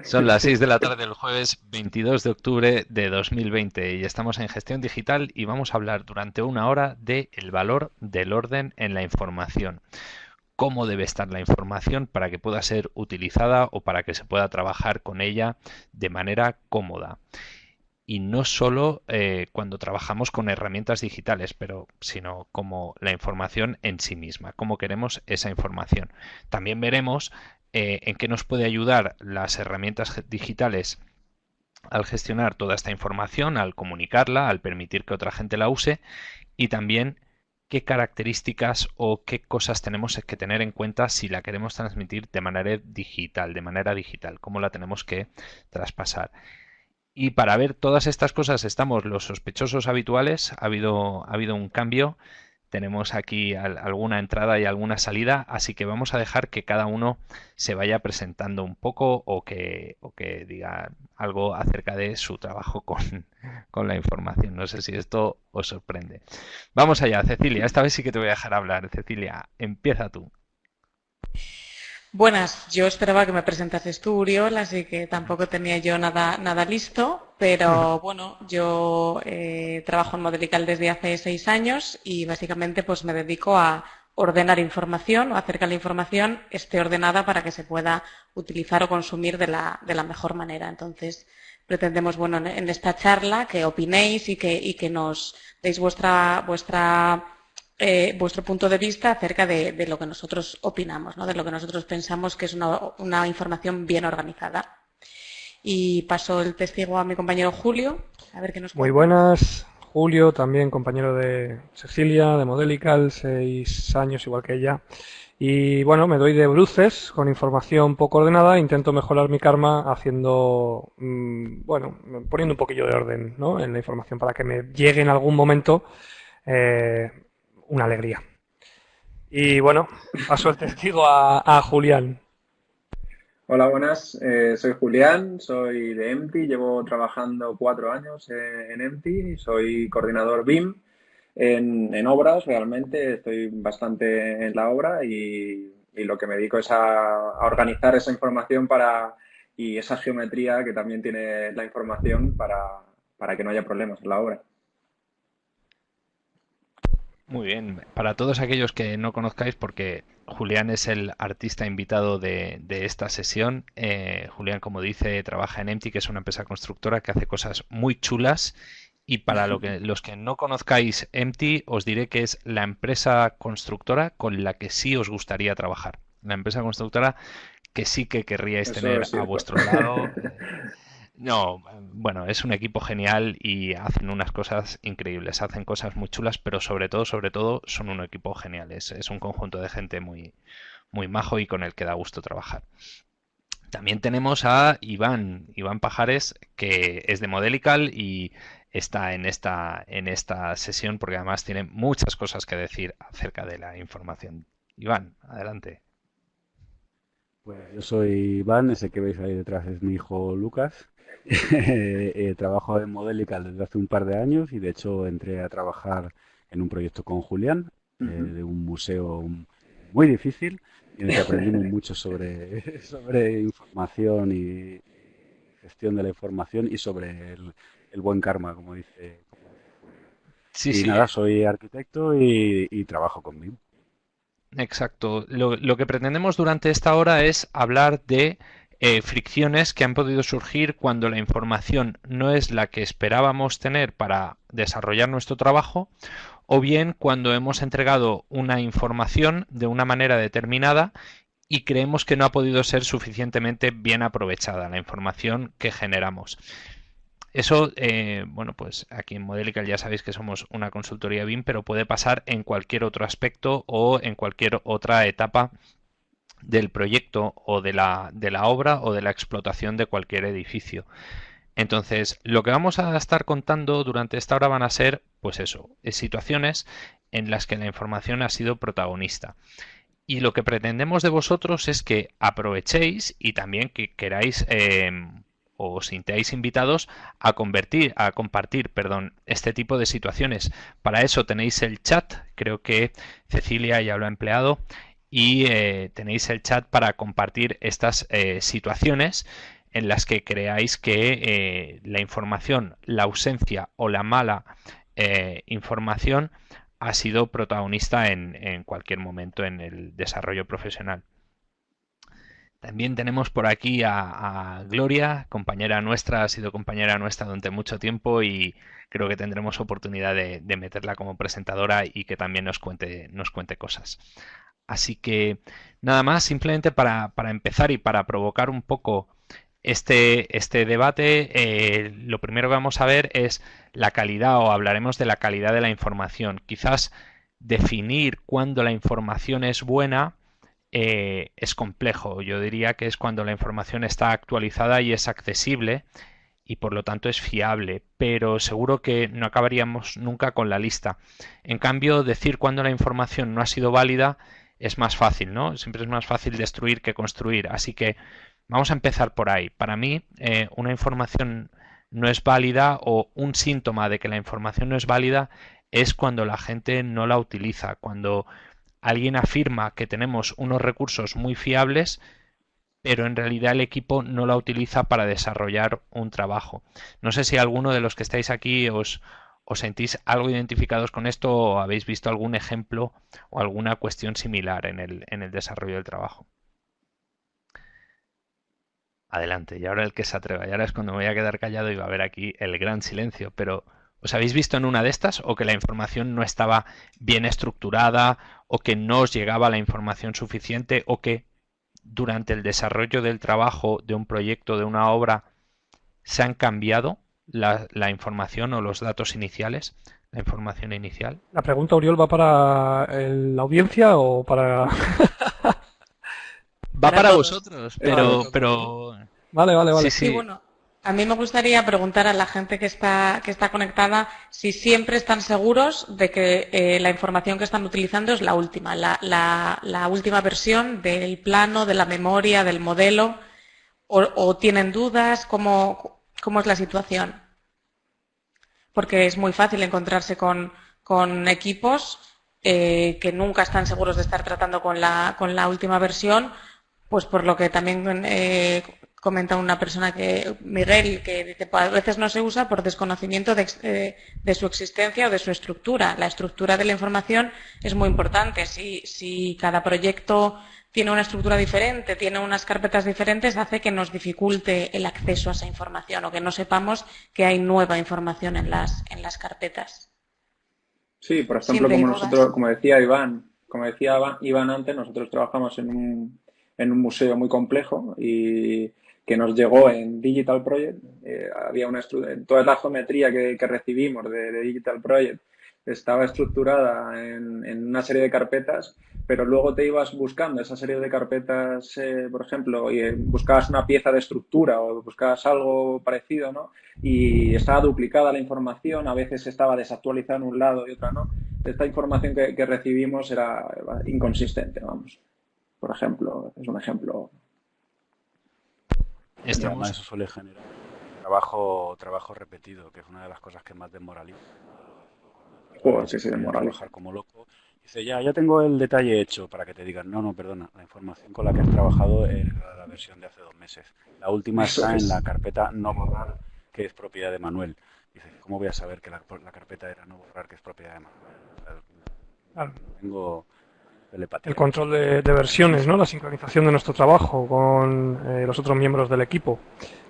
Son las 6 de la tarde del jueves 22 de octubre de 2020 y estamos en gestión digital y vamos a hablar durante una hora de el valor del orden en la información. Cómo debe estar la información para que pueda ser utilizada o para que se pueda trabajar con ella de manera cómoda. Y no solo eh, cuando trabajamos con herramientas digitales, pero sino como la información en sí misma, cómo queremos esa información. También veremos eh, en qué nos puede ayudar las herramientas digitales al gestionar toda esta información, al comunicarla, al permitir que otra gente la use y también qué características o qué cosas tenemos que tener en cuenta si la queremos transmitir de manera digital, de manera digital, cómo la tenemos que traspasar. Y para ver todas estas cosas estamos los sospechosos habituales, ha habido, ha habido un cambio tenemos aquí alguna entrada y alguna salida, así que vamos a dejar que cada uno se vaya presentando un poco o que, que diga algo acerca de su trabajo con, con, la información. No sé si esto os sorprende. Vamos allá, Cecilia. Esta vez sí que te voy a dejar hablar. Cecilia, empieza tú. Buenas, yo esperaba que me presentases tú, Uriol, así que tampoco tenía yo nada, nada listo, pero bueno, yo eh, trabajo en Modelical desde hace seis años y básicamente pues me dedico a ordenar información o hacer que la información esté ordenada para que se pueda utilizar o consumir de la, de la mejor manera. Entonces, pretendemos, bueno, en esta charla que opinéis y que, y que nos deis vuestra, vuestra eh, vuestro punto de vista acerca de, lo que nosotros opinamos, ¿no? de lo que nosotros pensamos que es una, información bien organizada. Y paso el testigo a mi compañero Julio, a ver qué nos Muy buenas, Julio, también compañero de Cecilia, de Modelical, seis años igual que ella. Y bueno, me doy de bruces con información poco ordenada, intento mejorar mi karma haciendo, mm, bueno, poniendo un poquillo de orden ¿no? en la información para que me llegue en algún momento eh, una alegría. Y bueno, paso el testigo a, Julián. Hola, buenas. Eh, soy Julián, soy de EMTI, llevo trabajando cuatro años en EMTI, soy coordinador BIM en, obras, realmente estoy bastante en la obra y, lo que me dedico es a, organizar esa información para y esa geometría que también tiene la información para que no haya problemas en la obra. Muy bien, para todos aquellos que no conozcáis, porque Julián es el artista invitado de, esta sesión, eh, Julián, como dice, trabaja en Empty, que es una empresa constructora que hace cosas muy chulas. Y para lo que, los que no conozcáis Empty, os diré que es la empresa constructora con la que sí os gustaría trabajar. La empresa constructora que sí que querríais tener a vuestro lado. No, bueno, es un equipo genial y hacen unas cosas increíbles, hacen cosas muy chulas, pero sobre todo, sobre todo, son un equipo genial. Es, un conjunto de gente muy, muy majo y con el que da gusto trabajar. También tenemos a Iván, Iván Pajares, que es de Modelical y está en esta, en esta sesión porque además tiene muchas cosas que decir acerca de la información. Iván, adelante. Pues yo soy Iván, ese que veis ahí detrás es mi hijo Lucas. eh, trabajo en Modelical desde hace un par de años y de hecho entré a trabajar en un proyecto con Julián eh, de un museo muy difícil en el que aprendimos mucho sobre, sobre información y gestión de la información y sobre el, buen karma, como dice. Sí, y nada, soy arquitecto y, trabajo con BIM. Exacto. lo que pretendemos durante esta hora es hablar de eh, fricciones que han podido surgir cuando la información no es la que esperábamos tener para desarrollar nuestro trabajo o bien cuando hemos entregado una información de una manera determinada y creemos que no ha podido ser suficientemente bien aprovechada la información que generamos. Eso, eh, bueno, pues aquí en Modelical ya sabéis que somos una consultoría BIM, pero puede pasar en cualquier otro aspecto o en cualquier otra etapa del proyecto o de la, de la obra o de la explotación de cualquier edificio. Entonces, lo que vamos a estar contando durante esta hora van a ser, pues eso, situaciones en las que la información ha sido protagonista. Y lo que pretendemos de vosotros es que aprovechéis y también que queráis em, o os sintáis invitados a convertir, a compartir, perdón, este tipo de situaciones. Para eso tenéis el chat, creo que Cecilia ya lo ha empleado, y eh, tenéis el chat para compartir estas eh, situaciones en las que creáis que eh, la información, la ausencia o la mala información ha sido protagonista en, cualquier momento en el desarrollo profesional. También tenemos por aquí a, Gloria, compañera nuestra, ha sido compañera nuestra durante mucho tiempo y creo que tendremos oportunidad de, meterla como presentadora y que también nos cuente, nos cuente cosas. Así que nada más, simplemente para, empezar y para provocar un poco este, este debate, eh, lo primero que vamos a ver es la calidad o hablaremos de la calidad de la información. Quizás definir cuándo la información es buena eh, es complejo. Yo diría que es cuando la información está actualizada y es accesible y por lo tanto es fiable, pero seguro que no acabaríamos nunca con la lista. En cambio, decir cuándo la información no ha sido válida es más fácil, ¿no? Siempre es más fácil destruir que construir. Así que vamos a empezar por ahí. Para mí, eh, una información no es válida o un síntoma de que la información no es válida es cuando la gente no la utiliza, cuando alguien afirma que tenemos unos recursos muy fiables, pero en realidad el equipo no la utiliza para desarrollar un trabajo. No sé si alguno de los que estáis aquí os, os sentís algo identificados con esto o habéis visto algún ejemplo o alguna cuestión similar en el, en el desarrollo del trabajo. Adelante, y ahora el que se atreva. Y ahora es cuando me voy a quedar callado y va a haber aquí el gran silencio. Pero, ¿os habéis visto en una de estas o que la información no estaba bien estructurada o que no os llegaba la información suficiente o que durante el desarrollo del trabajo de un proyecto, de una obra, se han cambiado la, información o los datos iniciales, la información inicial? La pregunta, Oriol, ¿va para la audiencia o para...? Va para, vosotros, pero, pero... Vale, vale, vale. Sí, bueno, a mí me gustaría preguntar a la gente que está, que está conectada si siempre están seguros de que eh, la información que están utilizando es la última, la, la, última versión del plano, de la memoria, del modelo, o, tienen dudas, ¿cómo, ¿cómo, es la situación? Porque es muy fácil encontrarse con, equipos eh, que nunca están seguros de estar tratando con la, con la última versión pues por lo que también eh, comenta una persona que, Miguel, que dice, pues, a veces no se usa por desconocimiento eh, de, su existencia o de su estructura. La estructura de la información es muy importante. Si, si cada proyecto tiene una estructura diferente, tiene unas carpetas diferentes, hace que nos dificulte el acceso a esa información o que no sepamos que hay nueva información en las, en las carpetas. Sí, por ejemplo, como nosotros, como decía Iván, como decía Iván antes, nosotros trabajamos en un en un museo muy complejo y que nos llegó en Digital Project. Eh, había una toda la geometría que, recibimos de, Digital Project estaba estructurada en, una serie de carpetas, pero luego te ibas buscando esa serie de carpetas, eh, por ejemplo, y eh, buscabas una pieza de estructura o buscabas algo parecido, ¿no? Y estaba duplicada la información, a veces estaba desactualizada en un lado y otra no. Esta información que, que recibimos era inconsistente, vamos por ejemplo, es un ejemplo. Además, eso suele generar trabajo, trabajo repetido, que es una de las cosas que más desmoraliza. Joder, sí, sí, desmoraliza. como loco. Dice, ya, ya tengo el detalle hecho para que te digan, no, no, perdona, la información con la que has trabajado era la versión de hace dos meses. La última está en la carpeta no borrar, que es propiedad de Manuel. Dice, ¿cómo voy a saber que la, carpeta era no borrar, que es propiedad de Manuel? Tengo el control de, versiones, ¿no? La sincronización de nuestro trabajo con eh, los otros miembros del equipo.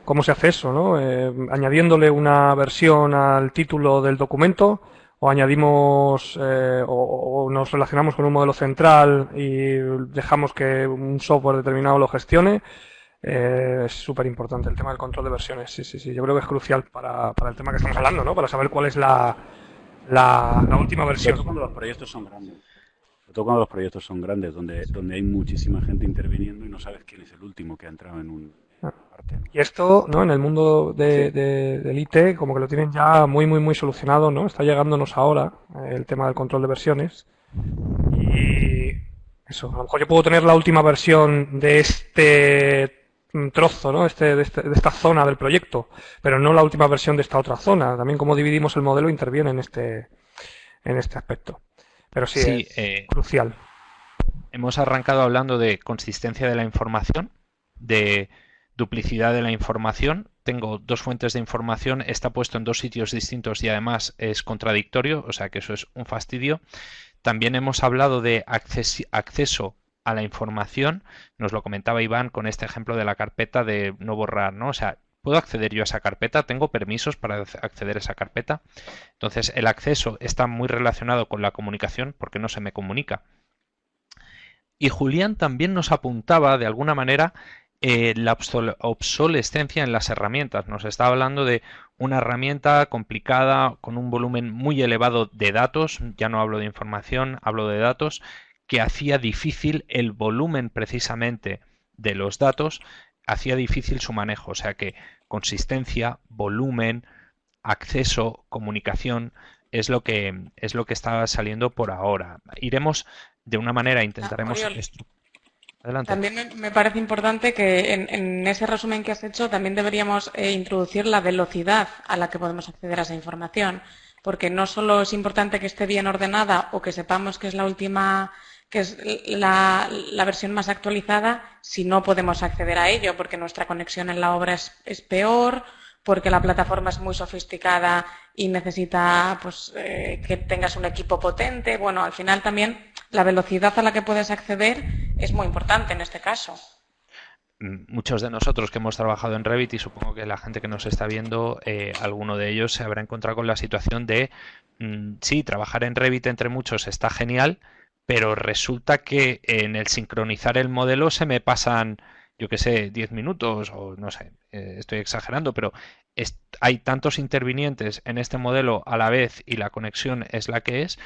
¿Cómo se hace eso, no? Eh, añadiéndole una versión al título del documento o añadimos eh, o, nos relacionamos con un modelo central y dejamos que un software determinado lo gestione. es súper importante el tema del control de versiones. Sí, sí, sí. Yo creo que es crucial para, para el tema que estamos hablando, ¿no? Para saber cuál es la, la, la última versión. Cuando los proyectos son grandes todo cuando los proyectos son grandes, donde, donde hay muchísima gente interviniendo y no sabes quién es el último que ha entrado en un. Y esto, ¿no? En el mundo de, del IT, como que lo tienen ya muy, muy, muy solucionado, ¿no? Está llegándonos ahora eh, el tema del control de versiones. Y eso, a lo mejor yo puedo tener la última versión de este trozo, ¿no? Este, de, este, de, esta zona del proyecto, pero no la última versión de esta otra zona. También cómo dividimos el modelo interviene en este, en este aspecto. Pero sí, es eh, crucial. Hemos arrancado hablando de consistencia de la información, de, duplicidad de la información. Tengo dos fuentes de información, está puesto en dos sitios distintos y además es contradictorio, o sea que eso es un fastidio. También hemos hablado de acceso a la información, nos lo comentaba Iván con este ejemplo de la carpeta de no borrar, ¿no? O sea, ¿puedo acceder yo a esa carpeta? ¿Tengo permisos para acceder a esa carpeta? Entonces, el acceso está muy relacionado con la comunicación porque no se me comunica. Y Julián también nos apuntaba de alguna manera eh, la obsolescencia en las herramientas. Nos está hablando de una herramienta complicada con un volumen muy elevado de datos, ya no hablo de información, hablo de datos, que hacía difícil el volumen precisamente de los datos, hacía difícil su manejo. O sea que consistencia, volumen, acceso, comunicación es lo que es lo que está saliendo por ahora. Iremos de una manera ah, intentaremos También me parece importante que en, ese resumen que has hecho también deberíamos eh, introducir la velocidad a la que podemos acceder a esa información, porque no solo es importante que esté bien ordenada o que sepamos que es la última, que es la, versión más actualizada, si no podemos acceder a ello, porque nuestra conexión en la obra es peor porque la plataforma es muy sofisticada y necesita pues, eh, que tengas un equipo potente. Bueno, al final también la velocidad a la que puedes acceder es muy importante en este caso. Mm, muchos de nosotros que hemos trabajado en Revit y supongo que la gente que nos está viendo, eh, alguno de ellos se habrá encontrado con la situación de, mm, sí, trabajar en Revit entre muchos está genial, pero resulta que en el sincronizar el modelo se me pasan yo que sé, 10 minutos o no sé, eh, estoy exagerando, pero hay tantos intervinientes en este modelo a la vez y la conexión es la que es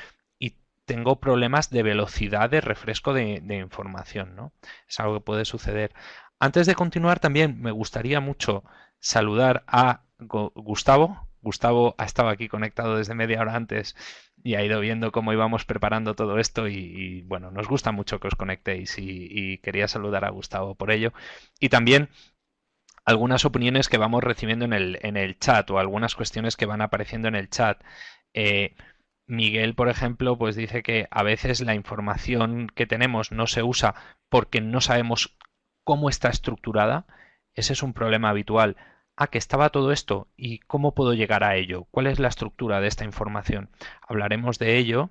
tengo problemas de velocidad de refresco de, información, ¿no? Es algo que puede suceder. Antes de continuar también me gustaría mucho saludar a Gustavo. Gustavo ha estado aquí conectado desde media hora antes y ha ido viendo cómo íbamos preparando todo esto y, bueno, nos gusta mucho que os conectéis y, quería saludar a Gustavo por ello. Y también algunas opiniones que vamos recibiendo en el, en el chat o algunas cuestiones que van apareciendo en el chat. Eh, Miguel, por ejemplo, pues dice que a veces la información que tenemos no se usa porque no sabemos cómo está estructurada. Ese es un problema habitual ah, que estaba todo esto y cómo puedo llegar a ello, cuál es la estructura de esta información. Hablaremos de ello.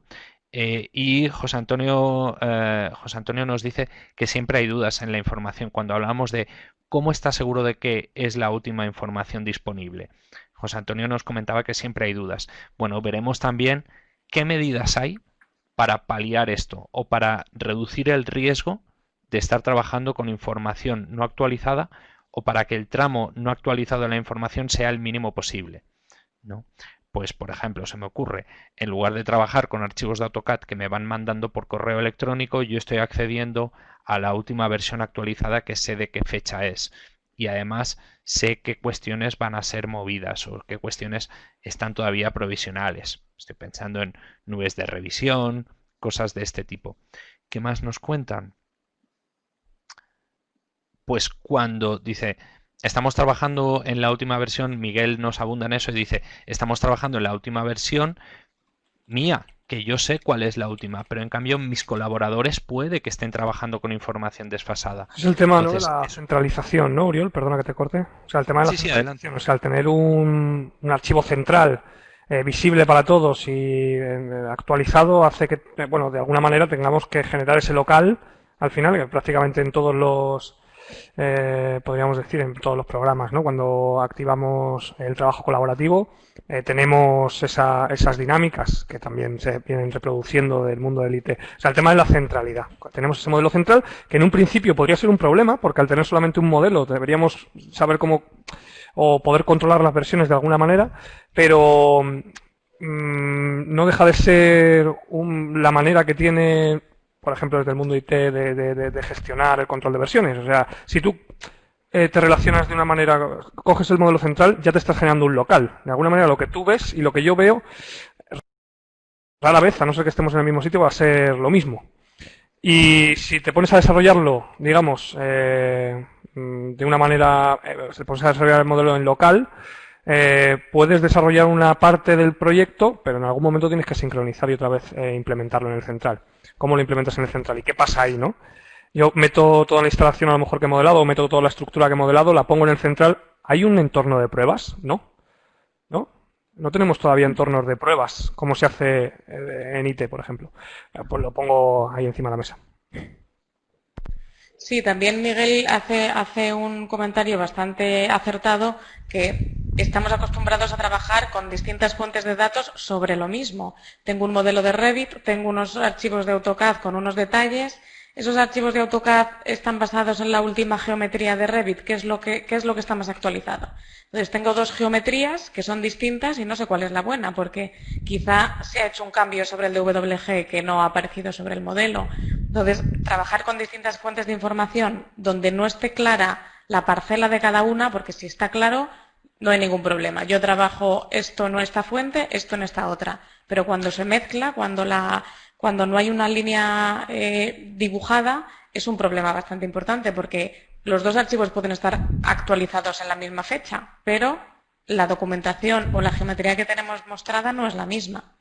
Eh, y José Antonio, eh, José Antonio nos dice que siempre hay dudas en la información cuando hablamos de cómo está seguro de que es la última información disponible. José Antonio nos comentaba que siempre hay dudas. Bueno, veremos también qué medidas hay para paliar esto o para reducir el riesgo de estar trabajando con información no actualizada o para que el tramo no actualizado de la información sea el mínimo posible. ¿no? Pues, por ejemplo, se me ocurre, en lugar de trabajar con archivos de AutoCAD que me van mandando por correo electrónico, yo estoy accediendo a la última versión actualizada que sé de qué fecha es. Y además sé qué cuestiones van a ser movidas o qué cuestiones están todavía provisionales. Estoy pensando en nubes de revisión, cosas de este tipo. ¿Qué más nos cuentan? pues cuando dice, estamos trabajando en la última versión, Miguel nos abunda en eso y dice, estamos trabajando en la última versión mía, que yo sé cuál es la última, pero en cambio mis colaboradores puede que estén trabajando con información desfasada. Es el tema de la centralización, ¿no, Uriol? Perdona que te corte. O sea, el tema de la centralización, o sea, al tener un, archivo central eh, visible para todos y eh, actualizado hace que, eh, bueno, de alguna manera tengamos que generar ese local al final, que prácticamente en todos los eh, podríamos decir, en todos los programas. ¿no? Cuando activamos el trabajo colaborativo, eh, tenemos esas dinámicas que también se vienen reproduciendo del mundo del IT. O sea, el tema de la centralidad. Tenemos ese modelo central que en un principio podría ser un problema, porque al tener solamente un modelo deberíamos saber cómo o poder controlar las versiones de alguna manera, pero mm, no deja de ser la manera que tiene por ejemplo, desde el mundo IT de, gestionar el control de versiones. O sea, si tú eh, te relacionas de una manera, coges el modelo central, ya te estás generando un local. De alguna manera, lo que tú ves y lo que yo veo, rara vez, a no ser que estemos en el mismo sitio, va a ser lo mismo. Y si te pones a desarrollarlo, digamos, eh, de una manera, eh, pones a desarrollar el modelo en local, eh, puedes desarrollar una parte del proyecto, pero en algún momento tienes que sincronizar y otra vez implementarlo en el central cómo lo implementas en el central y qué pasa ahí, ¿no? Yo meto toda la instalación a lo mejor que he modelado, o meto toda la estructura que he modelado, la pongo en el central. ¿Hay un entorno de pruebas? ¿No? ¿No? No tenemos todavía entornos de pruebas, como se hace eh, en IT, por ejemplo. Pues lo pongo ahí encima de la mesa. Sí, también Miguel hace, hace un comentario bastante acertado que estamos acostumbrados a trabajar con distintas fuentes de datos sobre lo mismo. Tengo un modelo de Revit, tengo unos archivos de AutoCAD con unos detalles esos archivos de AutoCAD están basados en la última geometría de Revit, ¿qué es lo que, es lo que está más actualizado? Entonces, tengo dos geometrías que son distintas y no sé cuál es la buena, porque quizá se ha hecho un cambio sobre el de WG que no ha aparecido sobre el modelo. Entonces, trabajar con distintas fuentes de información donde no esté clara la parcela de cada una, porque si está claro, no hay ningún problema. Yo trabajo esto en esta fuente, esto en esta otra. Pero cuando se mezcla, cuando la cuando no hay una línea eh, dibujada, es un problema bastante importante porque los dos archivos pueden estar actualizados en la misma fecha, pero la documentación o la geometría que tenemos mostrada no es la misma.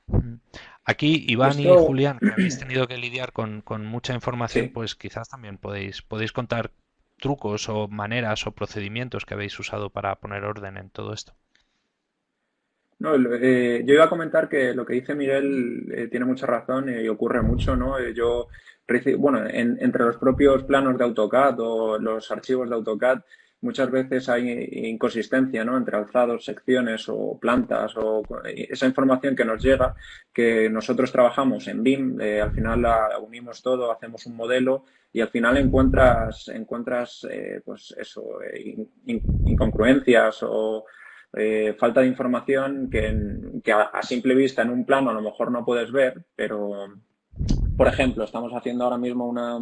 Aquí, Iván y Julián, que habéis tenido que lidiar con, mucha información, pues quizás también podéis, podéis contar trucos o maneras o procedimientos que habéis usado para poner orden en todo esto. No, eh, yo iba a comentar que lo que dice Miguel eh, tiene mucha razón y ocurre mucho, ¿no? Eh, yo, bueno, entre los propios planos de AutoCAD o los archivos de AutoCAD, muchas veces hay inconsistencia, ¿no? Entre alzados, secciones o plantas o esa información que nos llega, que nosotros trabajamos en BIM, al final la unimos todo, hacemos un modelo y al final encuentras, encuentras pues eso, incongruencias o eh, falta de información que, a, simple vista en un plano a lo mejor no puedes ver, pero, por ejemplo, estamos haciendo ahora mismo una,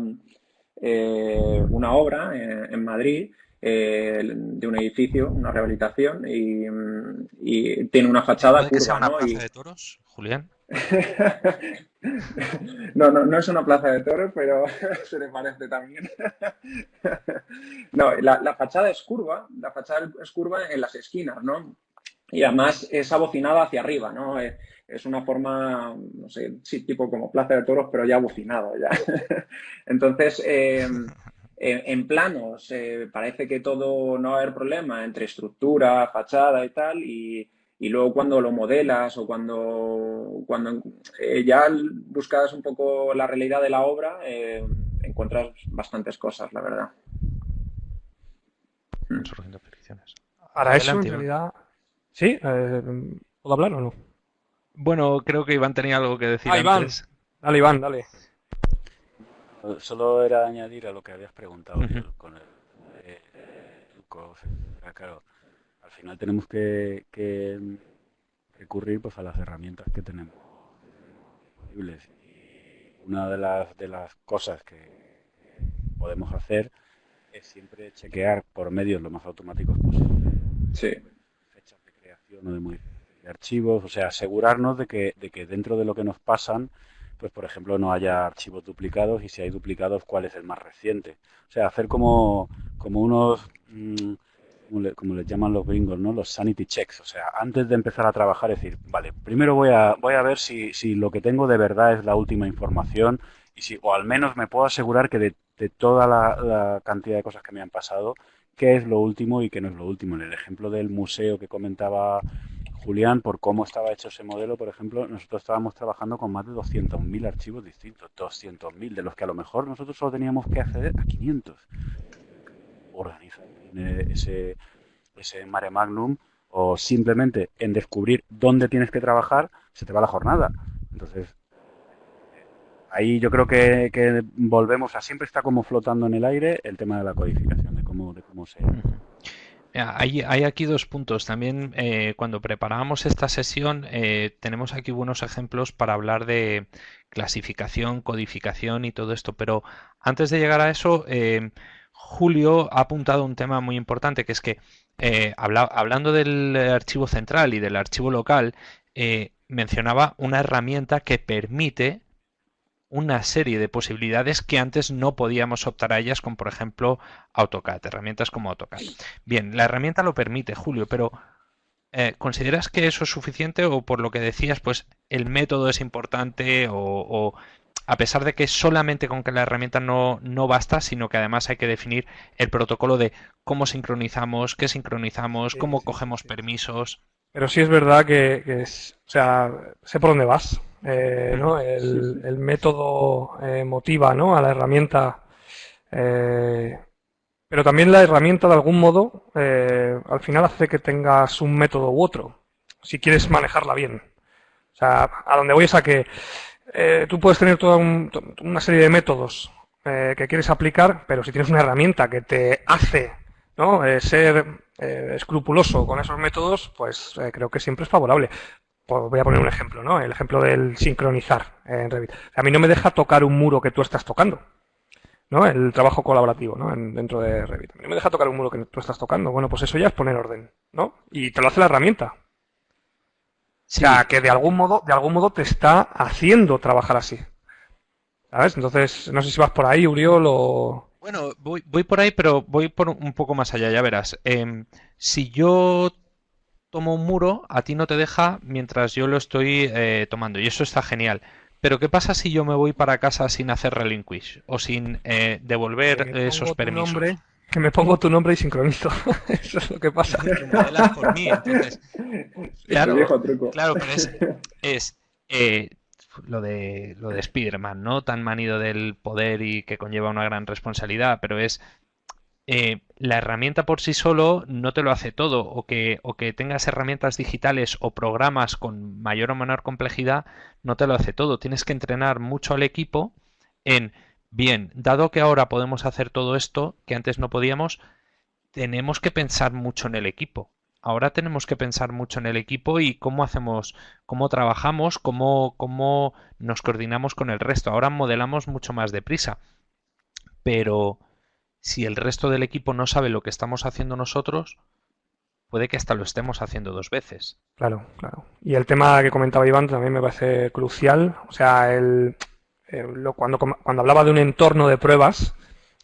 eh, una obra en, Madrid eh, de un edificio, una rehabilitación, y, tiene una fachada curva. una plaza de toros, Julián? no, no, no es una plaza de toros, pero se le parece también. no, la, fachada es curva, la fachada es curva en las esquinas, ¿no? Y además es abocinada hacia arriba, ¿no? Eh, es una forma, no sé, sí, tipo como plaza de toros, pero ya abocinado, ya. Entonces, eh, en planos eh, parece que todo no va a haber problema entre estructura, fachada y tal, y y luego cuando lo modelas o cuando, cuando eh, ya buscas un poco la realidad de la obra, eh, encuentras bastantes cosas, la verdad. Hmm. Para eso, en realidad... ¿Sí? Eh, ¿Puedo hablar o no? Bueno, creo que Iván tenía algo que decir ah, Iván. Dale, Iván, dale. Solo era añadir a lo que habías preguntado con el, claro, al final tenemos que, recurrir pues, a las herramientas que tenemos disponibles. una de las, de las cosas que podemos hacer es siempre chequear por medios lo más automáticos posible. Fechas de creación o de modificación de archivos, o sea, asegurarnos de que, de que dentro de lo que nos pasan, pues por ejemplo no haya archivos duplicados y si hay duplicados, cuál es el más reciente. O sea, hacer como, como unos... Mm, como, les llaman los gringos, ¿no? Los sanity checks. O sea, antes de empezar a trabajar, decir, vale, primero voy a, voy a ver si, si lo que tengo de verdad es la última información y si, o al menos me puedo asegurar que de, toda la, cantidad de cosas que me han pasado, qué es lo último y qué no es lo último. En el ejemplo del museo que comentaba Julián, por cómo estaba hecho ese modelo, por ejemplo, nosotros estábamos trabajando con más de 200.000 archivos distintos, 200.000, de los que a lo mejor nosotros solo teníamos que acceder a 500. Organizar ese, ese mare magnum o simplemente en descubrir dónde tienes que trabajar, se te va la jornada. Entonces, ahí yo creo que, volvemos a siempre está como flotando en el aire el tema de la codificación, de cómo, de cómo se... Hay, hay, aquí dos puntos. También eh, cuando preparábamos esta sesión eh, tenemos aquí buenos ejemplos para hablar de clasificación, codificación y todo esto. Pero antes de llegar a eso, eh, Julio ha apuntado un tema muy importante, que es que eh, hablando del archivo central y del archivo local, eh, mencionaba una herramienta que permite una serie de posibilidades que antes no podíamos optar a ellas, como por ejemplo AutoCAD, herramientas como AutoCAD. Bien, la herramienta lo permite, Julio, pero eh, ¿consideras que eso es suficiente o por lo que decías, pues el método es importante o a pesar de que solamente con que la herramienta no, no basta, sino que además hay que definir el protocolo de cómo sincronizamos, qué sincronizamos, cómo cogemos permisos. Pero sí es verdad que, es, o sea, sé por dónde vas, eh, ¿no? El, método eh, motiva, ¿no? A la herramienta, eh, pero también la herramienta de algún modo al final hace que tengas un método u otro, si quieres manejarla bien. O sea, a donde voy es a que tú puedes tener toda una serie de métodos que quieres aplicar, pero si tienes una herramienta que te hace ¿no? ser eh, escrupuloso con esos métodos, pues eh, creo que siempre es favorable. Voy a poner un ejemplo, ¿no? El ejemplo del sincronizar en Revit. A mí no me deja tocar un muro que tú estás tocando, ¿no? El trabajo colaborativo, ¿no? dentro de Revit. A mí no me deja tocar un muro que tú estás tocando. Bueno, pues eso ya es poner orden, ¿no? Y te lo hace la herramienta. O sea, que de algún modo, de algún modo te está haciendo trabajar así. ¿Sabes? Entonces, no sé si vas por ahí, Uriol, o... Bueno, voy, voy por ahí, pero voy por un poco más allá, ya verás. Em, si yo tomo un muro, a ti no te deja mientras yo lo estoy eh, tomando, y eso está genial. Pero ¿qué pasa si yo me voy para casa sin hacer relinquish o sin eh, devolver esos permisos? Que me pongo tu nombre y sincronizo. Eso es lo que pasa. por mí, entonces. Claro, claro pero es, es eh, lo de lo de Spider-Man, ¿no? Tan manido del poder y que conlleva una gran responsabilidad, pero es eh, la herramienta por sí solo no te lo hace todo, o que, o que tengas herramientas digitales o programas con mayor o menor complejidad, no te lo hace todo. Tienes que entrenar mucho al equipo en, bien, dado que ahora podemos hacer todo esto que antes no podíamos, tenemos que pensar mucho en el equipo ahora tenemos que pensar mucho en el equipo y cómo hacemos, cómo trabajamos, cómo, cómo nos coordinamos con el resto. Ahora modelamos mucho más deprisa. Pero si el resto del equipo no sabe lo que estamos haciendo nosotros, puede que hasta lo estemos haciendo dos veces. Claro, claro. Y el tema que comentaba Iván también me parece crucial. O sea, el, eh, cuando, cuando hablaba de un entorno de pruebas,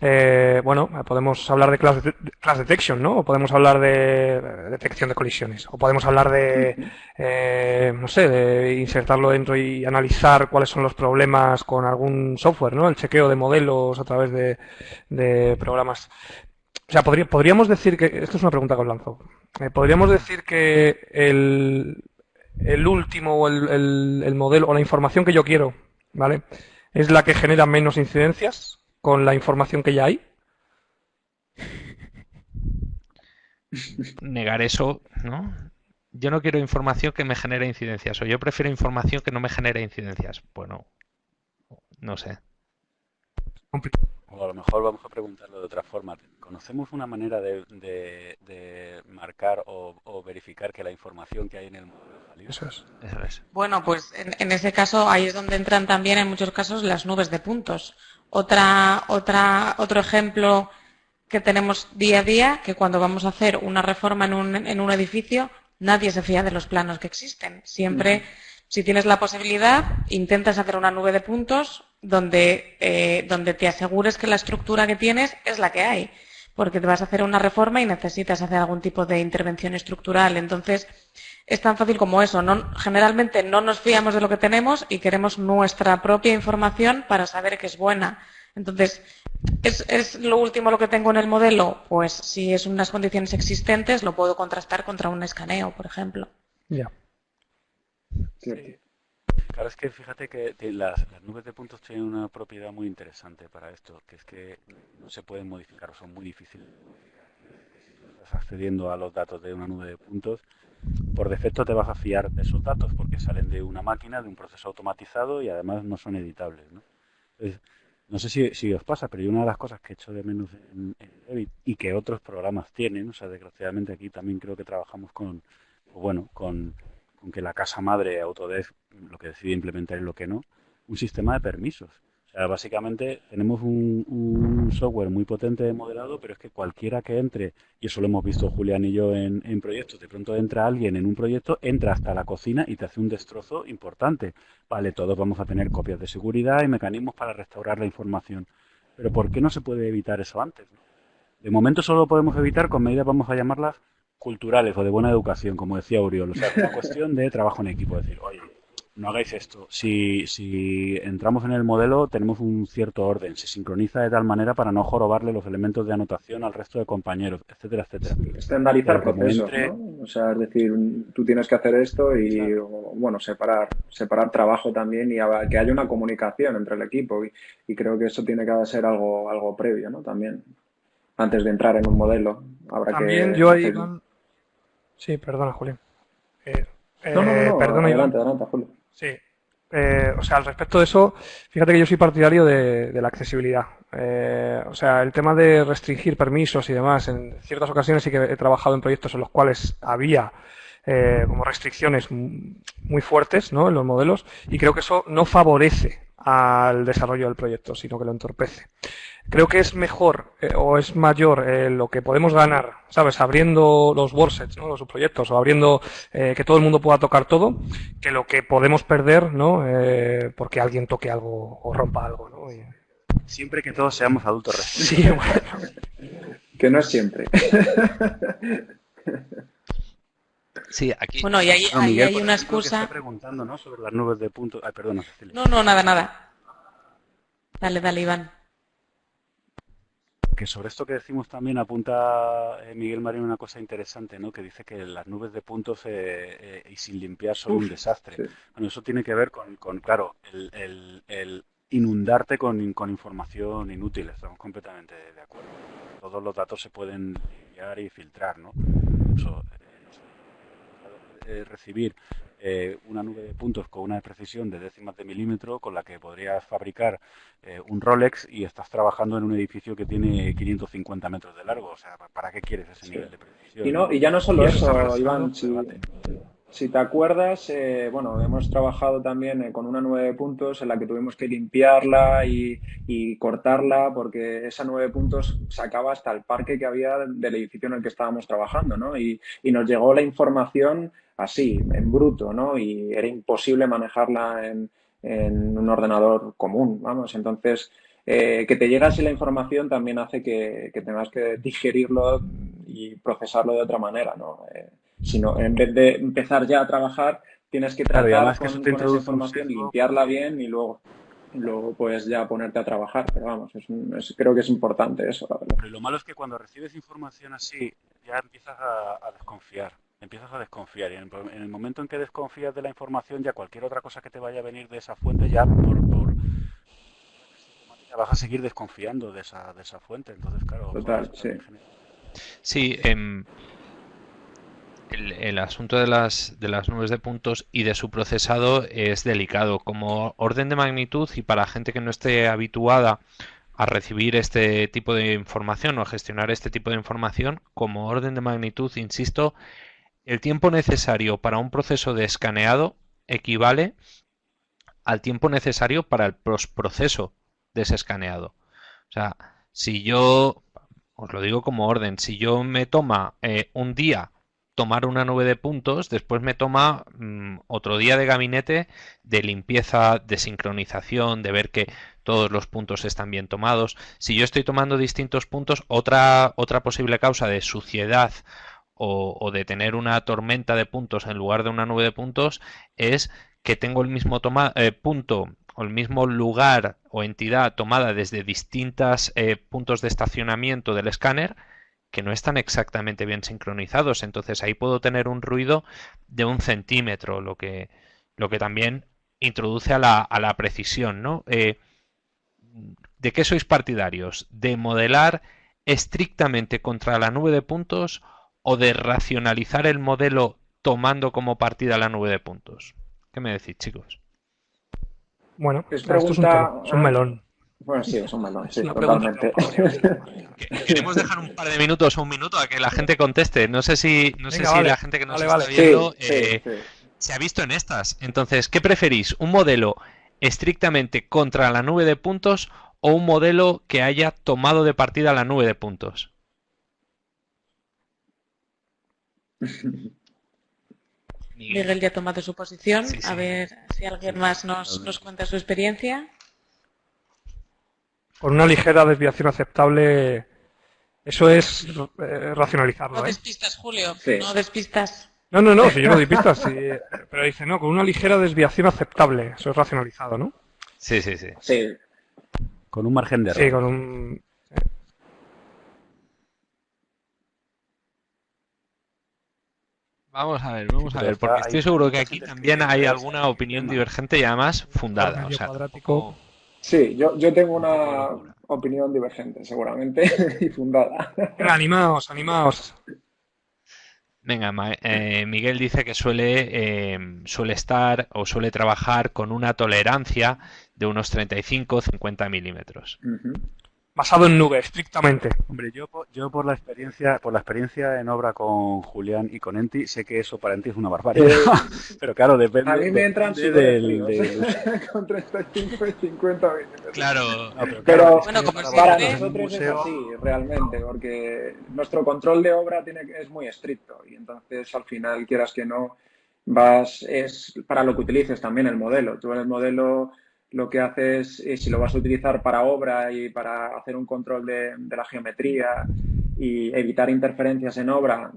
eh, bueno, podemos hablar de class, detection, ¿no? O podemos hablar de, detección de colisiones. O podemos hablar de, eh, no sé, de insertarlo dentro y analizar cuáles son los problemas con algún software, ¿no? El chequeo de modelos a través de, programas. O sea, podríamos decir que, esto es una pregunta que os lanzo, eh, podríamos decir que el, el último o el, el modelo o la información que yo quiero, ¿vale? Es la que genera menos incidencias con la información que ya hay? Negar eso, ¿no? Yo no quiero información que me genere incidencias, o yo prefiero información que no me genere incidencias. Bueno, no sé. O a lo mejor vamos a preguntarlo de otra forma. ¿Conocemos una manera de, marcar o, verificar que la información que hay en el modelo es valiosa? Bueno, pues en, en, ese caso ahí es donde entran también en muchos casos las nubes de puntos. Otra, otra, otro ejemplo que tenemos día a día, que cuando vamos a hacer una reforma en un, en un edificio, nadie se fía de los planos que existen. Siempre, si tienes la posibilidad, intentas hacer una nube de puntos donde, eh, donde te asegures que la estructura que tienes es la que hay. Porque te vas a hacer una reforma y necesitas hacer algún tipo de intervención estructural. Entonces, es tan fácil como eso. No, generalmente no nos fiamos de lo que tenemos y queremos nuestra propia información para saber que es buena. Entonces, ¿es, lo último lo que tengo en el modelo? Pues si es unas condiciones existentes, lo puedo contrastar contra un escaneo, por ejemplo. Ya. Claro, es que fíjate que las, nubes de puntos tienen una propiedad muy interesante para esto, que es que no se pueden modificar, son muy difíciles. Estás accediendo a los datos de una nube de puntos por defecto te vas a fiar de esos datos porque salen de una máquina, de un proceso automatizado y además no son editables. ¿no? no sé si, os pasa, pero una de las cosas que he hecho de menos en, Revit y que otros programas tienen, o sea, desgraciadamente aquí también creo que trabajamos con, bueno, con, con que la casa madre Autodesk lo que decide implementar y lo que no, un sistema de permisos básicamente tenemos un, software muy potente de modelado, pero es que cualquiera que entre, y eso lo hemos visto Julián y yo en, proyectos, de pronto entra alguien en un proyecto, entra hasta la cocina y te hace un destrozo importante. Vale, todos vamos a tener copias de seguridad y mecanismos para restaurar la información. Pero ¿por qué no se puede evitar eso antes? De momento solo lo podemos evitar con medidas, vamos a llamarlas culturales o de buena educación, como decía Uriol. O sea, es una cuestión de trabajo en equipo. Es decir, oye, no hagáis esto. Si, si entramos en el modelo, tenemos un cierto orden. Se sincroniza de tal manera para no jorobarle los elementos de anotación al resto de compañeros, etcétera, etcétera. Estandarizar procesos, ¿no? O sea, es decir, tú tienes que hacer esto y, bueno, separar, separar trabajo también y que haya una comunicación entre el equipo. Y, creo que eso tiene que ser algo, algo previo, ¿no? También, antes de entrar en un modelo. Habrá también yo ahí... Sí, perdona, Julián. Eh, no, no, no, perdona, adelante, adelante, Julio. Sí. Eh, o sea, al respecto de eso, fíjate que yo soy partidario de, la accesibilidad. Eh, o sea, el tema de restringir permisos y demás, en ciertas ocasiones sí que he trabajado en proyectos en los cuales había eh, como restricciones muy fuertes ¿no? en los modelos y creo que eso no favorece al desarrollo del proyecto, sino que lo entorpece. Creo que es mejor eh, o es mayor eh, lo que podemos ganar, ¿sabes? Abriendo los worksets, ¿no? Los proyectos o abriendo eh, que todo el mundo pueda tocar todo, que lo que podemos perder, ¿no? porque alguien toque algo o rompa algo, ¿no? Siempre que todos seamos adultos Sí, bueno. que no es siempre. Sí, aquí. Bueno, y ahí, hay una excusa. preguntando, ¿no? Sobre las nubes de puntos. Ay, perdona, No, no, nada, nada. Dale, dale, Iván. Que sobre esto que decimos también apunta eh, Miguel Marín una cosa interesante, ¿no? Que dice que las nubes de puntos eh, eh, y sin limpiar son un desastre. Bueno, eso tiene que ver con, con claro, el, el, inundarte con, con, información inútil. Estamos completamente de acuerdo. Todos los datos se pueden limpiar y filtrar, ¿no? Eso, eh, recibir eh, una nube de puntos con una precisión de décimas de milímetro con la que podrías fabricar eh, un Rolex y estás trabajando en un edificio que tiene 550 metros de largo. O sea, ¿para qué quieres ese nivel de precisión? Y, no, y ya no solo eso, Iván. Si te acuerdas, eh, bueno, hemos trabajado también eh, con una nueve puntos en la que tuvimos que limpiarla y, cortarla porque esa nueve puntos sacaba hasta el parque que había del edificio en el que estábamos trabajando, ¿no? Y, nos llegó la información así, en bruto, ¿no? Y era imposible manejarla en, un ordenador común, vamos. Entonces, eh, que te llegue así la información también hace que, tengas que digerirlo y procesarlo de otra manera, ¿no? Sino en vez de empezar ya a trabajar, tienes que tratar con, esa información, limpiarla bien y luego luego puedes ya ponerte a trabajar. Pero vamos, es, creo que es importante eso, Pero lo malo es que cuando recibes información así, ya empiezas a, desconfiar. Empiezas a desconfiar y en, el momento en que desconfías de la información, ya cualquier otra cosa que te vaya a venir de esa fuente, ya por, por vas a seguir desconfiando de esa, de esa fuente. Entonces, claro. Total, sí. Sí, eh, el, asunto de las, de las nubes de puntos y de su procesado es delicado. Como orden de magnitud y para gente que no esté habituada a recibir este tipo de información o a gestionar este tipo de información, como orden de magnitud, insisto, el tiempo necesario para un proceso de escaneado equivale al tiempo necesario para el proceso de ese escaneado. O sea, si yo, os lo digo como orden, si yo me toma eh, un día tomar una nube de puntos, después me toma mm, otro día de gabinete de limpieza, de sincronización, de ver que todos los puntos están bien tomados. Si yo estoy tomando distintos puntos, otra, otra posible causa de suciedad o, de tener una tormenta de puntos en lugar de una nube de puntos es que tengo el mismo eh, punto o el mismo lugar o entidad tomada desde distintos eh, puntos de estacionamiento del escáner que no están exactamente bien sincronizados. Entonces ahí puedo tener un ruido de un centímetro, lo que, lo que también introduce a la, a la precisión. ¿no? Eh, ¿De qué sois partidarios? ¿De modelar estrictamente contra la nube de puntos o de racionalizar el modelo tomando como partida la nube de puntos? ¿Qué me decís, chicos? Bueno, esto es un melón. Bueno, sí, es un melón, sí, totalmente. Queremos dejar un par de minutos o un minuto a que la gente conteste. No sé si, no sé si la gente que nos está viendo eh, se ha visto en estas. Entonces, ¿qué preferís? ¿Un modelo estrictamente contra la nube de puntos o un modelo que haya tomado de partida la nube de puntos? Miguel ya ha tomado su posición. A ver si alguien más nos, nos cuenta su experiencia con una ligera desviación aceptable, eso es eh, racionalizarlo. No ¿eh? despistas, Julio, no despistas. No, no, no, si yo no di pistas, sí, pero dice, no, con una ligera desviación aceptable, eso es racionalizado, ¿no? Sí, sí, sí. Sí, Con un margen de error. Sí, con un... Vamos a ver, vamos a ver, porque estoy seguro que aquí también hay alguna opinión divergente y además fundada. O sea, tampoco- sí, yo, yo tengo una opinión divergente, seguramente, y fundada. Animaos, animaos. Venga, eh, Miguel dice que suele, eh, suele estar o suele trabajar con una tolerancia de unos 35-50 milímetros. Ujú. Basado en nube, estrictamente. Hombre, yo, yo por la experiencia, por la experiencia en obra con Julián y con Enti, sé que eso para Enti es una barbaridad. Eh, Pero claro, depende, a mí me entran súper del, con 35 y 50 milímetros. Claro, No, pero Bueno, como para nosotros es así, realmente, porque nuestro control de obra tiene, que- es muy estricto y entonces al final, quieras que no, vas, es para lo que utilices también el modelo. Tú en el modelo lo que haces, es, si lo vas a utilizar para obra y para hacer un control de, de la geometría y evitar interferencias en obra,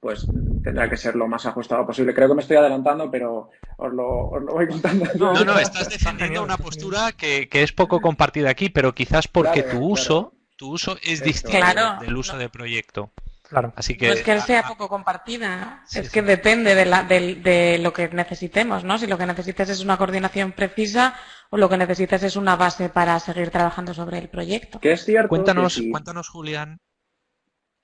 pues tendrá que ser lo más ajustado posible. Creo que me estoy adelantando, pero os lo, os lo voy contando. No, No, no, Está estás defendiendo una postura que, que es poco compartida aquí, pero quizás porque Claro, tu uso, claro. tu uso es distinto Claro. del uso de proyecto. Claro. Así que No es que sea a- a- poco compartida, Sí, es sí. que depende de, la, del- de lo que necesitemos, ¿no? Si lo que necesitas es una coordinación precisa o lo que necesitas es una base para seguir trabajando sobre el proyecto. Que es cierto cuéntanos, que sí. cuéntanos, Julián.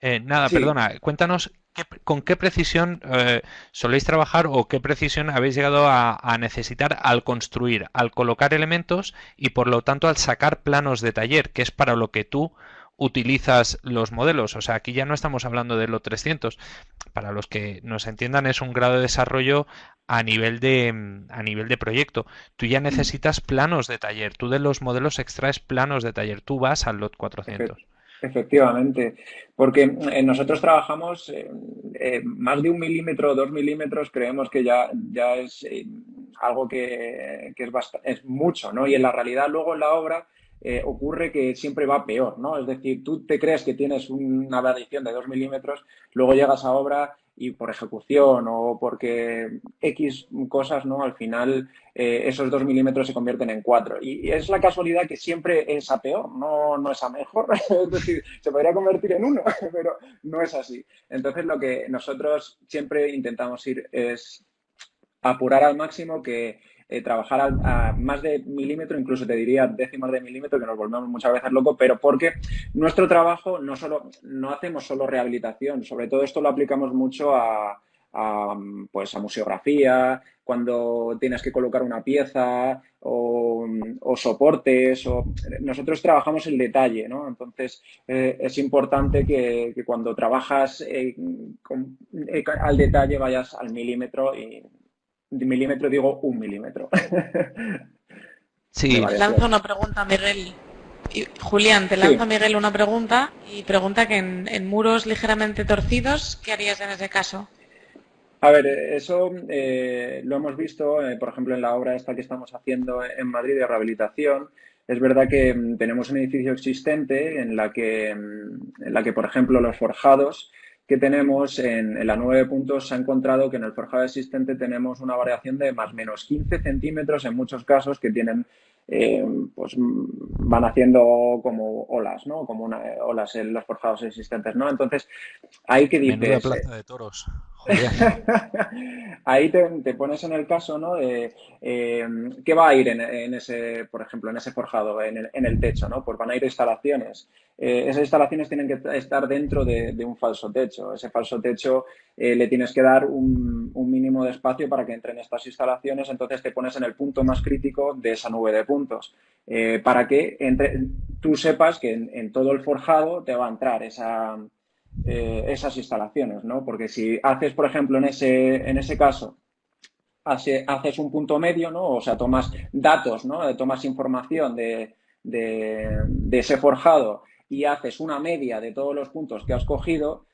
eh, nada, Sí. perdona, cuéntanos qué- con qué precisión eh, soléis trabajar o qué precisión habéis llegado a, a necesitar al construir, al colocar elementos y por lo tanto al sacar planos de taller, que es para lo que tú utilizas los modelos. O sea, aquí ya no estamos hablando de lo 300. Para los que nos entiendan, es un grado de desarrollo a nivel de, mm, a nivel de proyecto. Tú ya necesitas planos de taller. Tú de los modelos extraes planos de taller. Tú vas al lot 400. Efectivamente, porque eh, nosotros trabajamos eh, eh, más de un milímetro o dos milímetros, creemos que ya, ya es algo que, que es, bast- es mucho, ¿no? Y en la realidad luego en la obra eh, ocurre que siempre va peor, ¿no? Es decir, tú te crees que tienes una variación de dos milímetros, luego llegas a obra y por ejecución o porque X cosas, ¿no? Al final eh, esos dos milímetros se convierten en cuatro. Y, y es la casualidad que siempre es a peor, no, no es a mejor. es decir, se podría convertir en uno, pero no es así. Entonces lo que nosotros siempre intentamos ir es apurar al máximo que eh, trabajar a, más de milímetro, incluso te diría décimas de milímetro, que nos volvemos muchas veces locos, pero porque nuestro trabajo no solo, no hacemos solo rehabilitación, sobre todo esto lo aplicamos mucho a, a, pues a museografía, cuando tienes que colocar una pieza o, soportes, o nosotros trabajamos el detalle, ¿no? Entonces eh, es importante que, cuando trabajas eh, al detalle vayas al milímetro y milímetro digo un milímetro. Sí, Vale. Lanzo una pregunta, Miguel. Y, Julián, te Sí. lanzo a Miguel una pregunta y pregunta que en, en muros ligeramente torcidos, ¿qué harías en ese caso? A ver, eso eh, lo hemos visto, eh, por ejemplo, en la obra esta que estamos haciendo en Madrid de rehabilitación. Es verdad que mm, tenemos un edificio existente en la que, mm, en la que, por ejemplo, los forjados que tenemos en, la 9 puntos se ha encontrado que en el forjado existente tenemos una variación de más o menos 15 centímetros en muchos casos que tienen, eh, pues mm, van haciendo como olas, ¿no? Como una, olas en los forjados existentes, ¿no? Entonces, ahí que menuda dices, plaza de toros. Ahí te, te pones en el caso, ¿no? De eh, qué va a ir en, en ese, por ejemplo, en ese forjado, en el, en el techo, ¿no? Pues van a ir instalaciones. Eh, esas instalaciones tienen que estar dentro de, de un falso techo. Ese falso techo eh, le tienes que dar un, un mínimo de espacio para que entren estas instalaciones. Entonces te pones en el punto más crítico de esa nube de puntos. Eh, para que entre, tú sepas que en, todo el forjado te va a entrar esa eh, esas instalaciones, ¿no? Porque si haces, por ejemplo, en ese, en ese caso, hace- haces un punto medio, ¿no? O sea, tomas datos, ¿no? Eh, Tomas información de, de ese forjado y haces una media de todos los puntos que has cogido,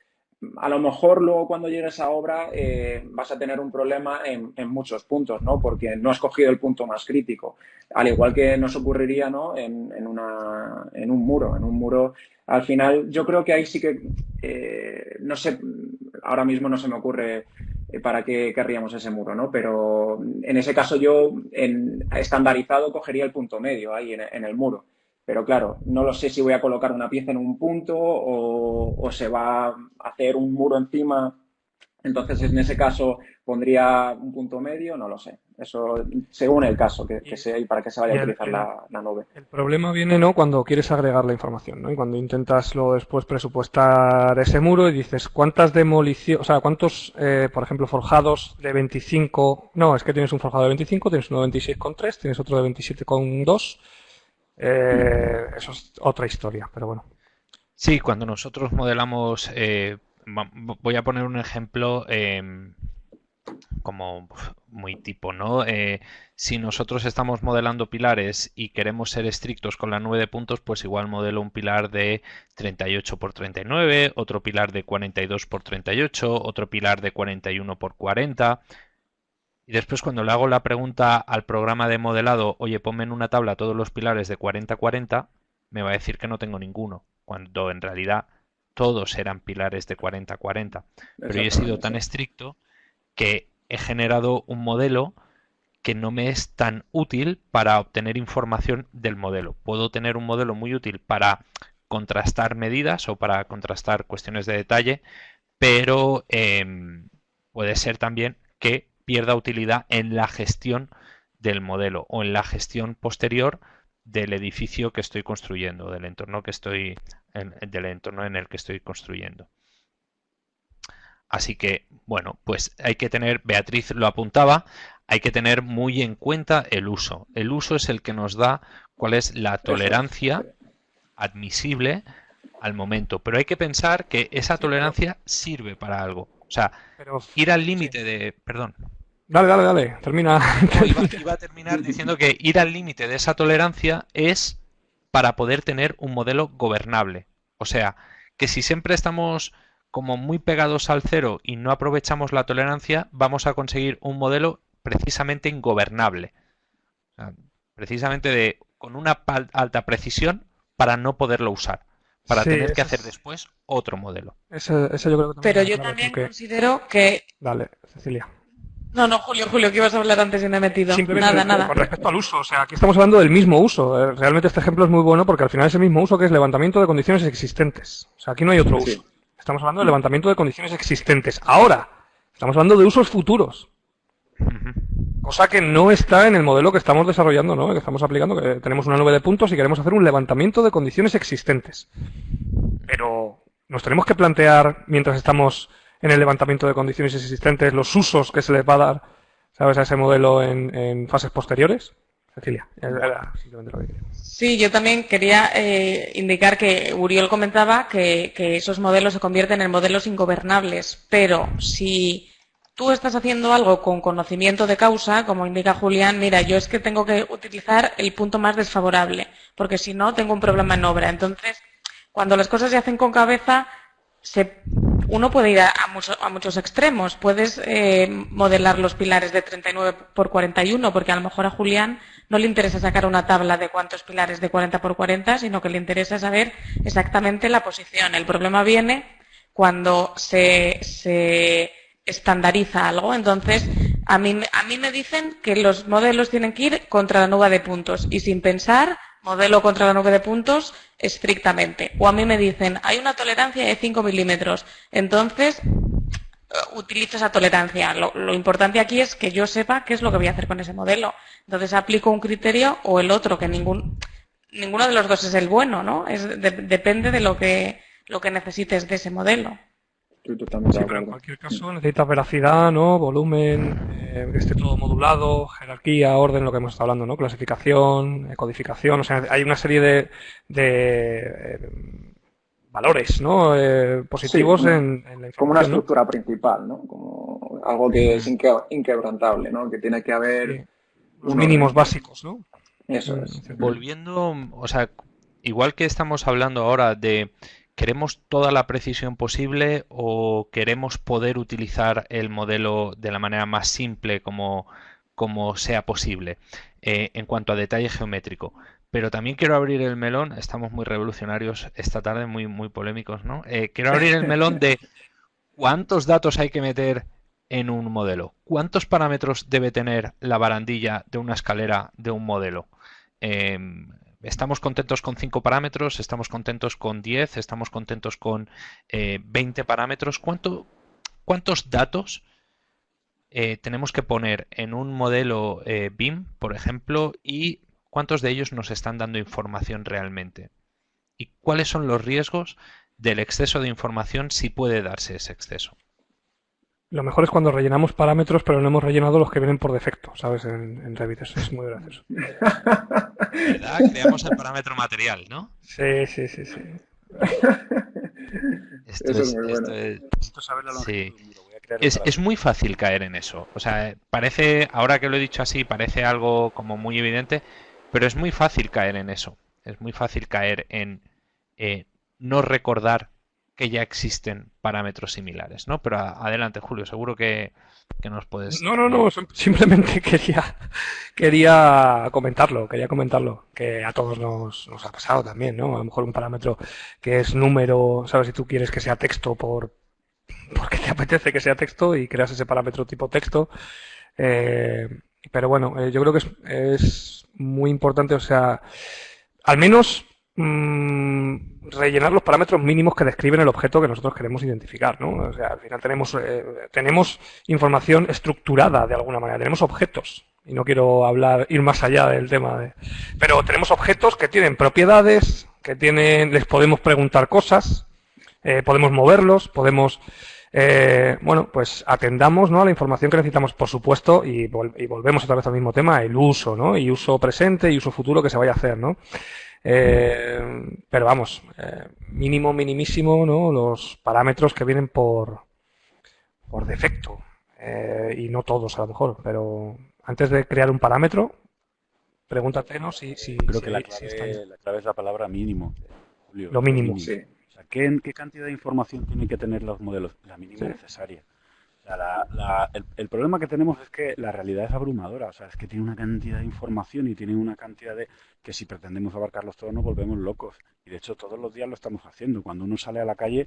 a lo mejor luego cuando llegues a obra eh, vas a tener un problema en, muchos puntos, ¿no? Porque no has cogido el punto más crítico. Al igual que nos ocurriría, ¿no? En, en una, en un muro. En un muro, al final, yo creo que ahí sí que, eh, no sé, ahora mismo no se me ocurre eh, ¿para qué querríamos ese muro? ¿no? Pero en ese caso yo, en estandarizado, cogería el punto medio ahí en, el muro. Pero claro, no lo sé si voy a colocar una pieza en un punto o se va a hacer un muro encima entonces, en ese caso, pondría un punto medio, no lo sé. Eso según el caso que, sea y para qué se vaya a utilizar la, nube. El problema viene no cuando quieres agregar la información, ¿no? Y cuando intentas luego después presupuestar ese muro y dices cuántas demoliciones, o sea, cuántos, eh, por ejemplo, forjados de 25, no, es que tienes un forjado de 25, tienes uno de 26,3, tienes otro de 27,2. Eh, eso es otra historia, pero bueno. Sí, cuando nosotros modelamos eh, voy a poner un ejemplo em, como muy tipo, ¿no? Eh, si nosotros estamos modelando pilares y queremos ser estrictos con la nube de puntos, pues igual modelo un pilar de 38 por 39, otro pilar de 42 por 38, otro pilar de 41 por 40. Y después cuando le hago la pregunta al programa de modelado, oye, ponme en una tabla todos los pilares de 40-40, me va a decir que no tengo ninguno, cuando en realidad todos eran pilares de 40-40. Pero yo he sido tan estricto que he generado un modelo que no me es tan útil para obtener información del modelo. Puedo tener un modelo muy útil para contrastar medidas o para contrastar cuestiones de detalle, pero em, puede ser también que pierda utilidad en la gestión del modelo o en la gestión posterior del edificio que estoy construyendo, del entorno que estoy en, del entorno en el que estoy construyendo. Así que, bueno, pues hay que tener, Beatriz lo apuntaba, hay que tener muy en cuenta el uso. El uso es el que nos da cuál es la tolerancia admisible al momento. Pero hay que pensar que esa tolerancia sirve para algo. O sea, ir al límite de... Perdón. Dale, dale, dale, termina. iba, a terminar diciendo que ir al límite de esa tolerancia es para poder tener un modelo gobernable. O sea, que si siempre estamos como muy pegados al cero y no aprovechamos la tolerancia, vamos a conseguir un modelo precisamente ingobernable. precisamente de, con una alta precisión para no poderlo usar, para tener que hacer después otro modelo. Pero yo también considero que... Dale, Cecilia. No, no, Julio, Julio, que ibas a hablar antes y me he metido. Simplemente nada, nada. Con respecto al uso, o sea, aquí estamos hablando del mismo uso. Eh, realmente este ejemplo es muy bueno porque al final es el mismo uso que es levantamiento de condiciones existentes. O sea, aquí no hay otro uso. Estamos hablando de levantamiento de condiciones existentes. Ahora, estamos hablando de usos futuros. Cosa que no está en el modelo que estamos desarrollando, ¿no? Que estamos aplicando, que tenemos una nube de puntos y queremos hacer un levantamiento de condiciones existentes. Pero nos tenemos que plantear, mientras estamos en el levantamiento de condiciones existentes, los usos que se les va a dar, ¿sabes?, a ese modelo en, fases posteriores. Cecilia, Sí, yo también quería eh, indicar que Uriol comentaba que, esos modelos se convierten en modelos ingobernables, pero si tú estás haciendo algo con conocimiento de causa, como indica Julián, mira, yo es que tengo que utilizar el punto más desfavorable, porque si no tengo un problema en obra. Entonces, cuando las cosas se hacen con cabeza, se uno puede ir a, muchos extremos. Puedes eh, modelar los pilares de 39 por 41, porque a lo mejor a Julián no le interesa sacar una tabla de cuántos pilares de 40 por 40, sino que le interesa saber exactamente la posición. El problema viene cuando se, estandariza algo. Entonces, a mí, a mí me dicen que los modelos tienen que ir contra la nube de puntos y sin pensar modelo contra la nube de puntos estrictamente. O a mí me dicen, hay una tolerancia de 5 milímetros, entonces eh, utilizo esa tolerancia. Lo, importante aquí es que yo sepa qué es lo que voy a hacer con ese modelo. Entonces aplico un criterio o el otro, que ningún, ninguno de los dos es el bueno, ¿no? Es, depende de lo que, lo que necesites de ese modelo pero en cualquier caso necesitas veracidad, ¿no? Volumen, eh, que esté todo modulado, jerarquía, orden, lo que hemos estado hablando, ¿no? Clasificación, codificación, o sea, hay una serie de, de eh, valores, ¿no? Eh, positivos en, la Como una estructura principal, ¿no? Como algo que es inquebrantable, ¿no? Que tiene que haber... Los mínimos básicos, ¿no? Eso es. Volviendo, o sea, igual que estamos hablando ahora de ¿Queremos toda la precisión posible o queremos poder utilizar el modelo de la manera más simple como, como sea posible eh, en cuanto a detalle geométrico? Pero también quiero abrir el melón, estamos muy revolucionarios esta tarde, muy, muy polémicos, ¿no? Eh, quiero abrir el melón de cuántos datos hay que meter en un modelo. ¿Cuántos parámetros debe tener la barandilla de una escalera de un modelo? Em, ¿Estamos contentos con 5 parámetros? ¿Estamos contentos con 10? ¿Estamos contentos con 20 eh, parámetros? ¿Cuánto, ¿Cuántos datos eh, tenemos que poner en un modelo eh, BIM, por ejemplo, y cuántos de ellos nos están dando información realmente? ¿Y cuáles son los riesgos del exceso de información si puede darse ese exceso? Lo mejor es cuando rellenamos parámetros, pero no hemos rellenado los que vienen por defecto, ¿sabes? En, Revit. Eso es muy gracioso. ¿Verdad? Creamos el parámetro material, ¿no? Sí, sí, sí, sí. Esto es, muy bueno. es, es, muy fácil caer en eso. O sea, parece, ahora que lo he dicho así, parece algo como muy evidente, pero es muy fácil caer en eso. Es muy fácil caer en eh, no recordar que ya existen parámetros similares, ¿no? Pero adelante, Julio, seguro que, nos puedes... No, no, no, simplemente quería, quería comentarlo, quería comentarlo, que a todos nos, nos ha pasado también, ¿no? A lo mejor un parámetro que es número, ¿sabes? Si tú quieres que sea texto por porque te apetece que sea texto y creas ese parámetro tipo texto. Eh, pero bueno, eh, yo creo que es, es muy importante, o sea, al menos Mm, rellenar los parámetros mínimos que describen el objeto que nosotros queremos identificar, ¿no? O sea, al final tenemos, eh, tenemos información estructurada de alguna manera, tenemos objetos, y no quiero hablar, ir más allá del tema de, pero tenemos objetos que tienen propiedades, que tienen, les podemos preguntar cosas, eh, podemos moverlos, podemos, eh, bueno, pues atendamos ¿no? a la información que necesitamos, por supuesto, y, y, volvemos otra vez al mismo tema, el uso, ¿no? Y uso presente y uso futuro que se vaya a hacer, ¿no? Eh, pero vamos, eh, mínimo, minimísimo, ¿no? Los parámetros que vienen por, por defecto. Eh, y no todos a lo mejor, pero antes de crear un parámetro, pregúntate ¿no? si, si, Creo que la clave, la clave, es la palabra mínimo. Lo mínimo. Sí. O sea, ¿qué, ¿qué, cantidad de información tienen que tener los modelos? La mínima necesaria el, problema que tenemos es que la realidad es abrumadora, o sea, es que tiene una cantidad de información y tiene una cantidad de que si pretendemos abarcarlos todos nos volvemos locos. Y de hecho todos los días lo estamos haciendo. Cuando uno sale a la calle,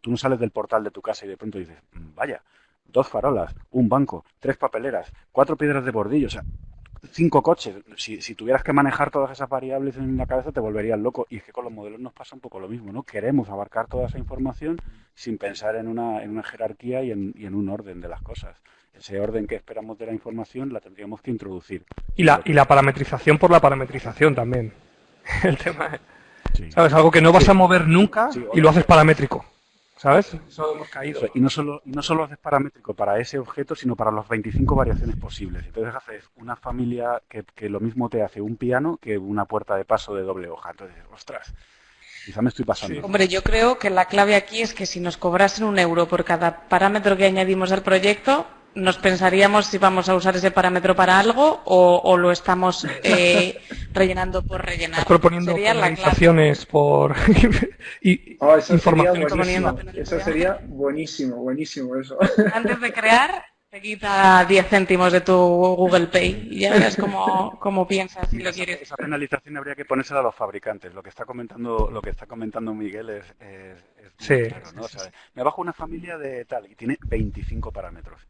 tú no sales del portal de tu casa y de pronto dices, mm, vaya, dos farolas, un banco, tres papeleras, cuatro piedras de bordillo, o sea, cinco coches. Si, si, tuvieras que manejar todas esas variables en la cabeza te volverías loco. Y es que con los modelos nos pasa un poco lo mismo, ¿no? Queremos abarcar toda esa información sin pensar en una, en una jerarquía y en, y en un orden de las cosas. Ese orden que esperamos de la información la tendríamos que introducir. Y la, y la parametrización por la parametrización también. El tema es, ¿sabes? Algo que no vas a mover nunca y lo haces paramétrico. ¿Sabes? Eso hemos caído. Y no solo, y no solo haces paramétrico para ese objeto, sino para las 25 variaciones posibles. Entonces haces una familia que, que lo mismo te hace un piano que una puerta de paso de doble hoja. Entonces, ostras, quizá me estoy pasando. Hombre, yo creo que la clave aquí es que si nos cobrasen un euro por cada parámetro que añadimos al proyecto, nos pensaríamos si vamos a usar ese parámetro para algo o, lo estamos eh, rellenando por rellenar. Estás proponiendo organizaciones por y oh, eso Sería eso sería buenísimo, buenísimo eso. Antes de crear, te quita 10 céntimos de tu Google Pay y ya verás cómo, cómo piensas si lo quieres. Esa penalización habría que ponérsela a los fabricantes. Lo que está comentando, lo que está comentando Miguel es, sí, ¿no? me bajo una familia de tal y tiene 25 parámetros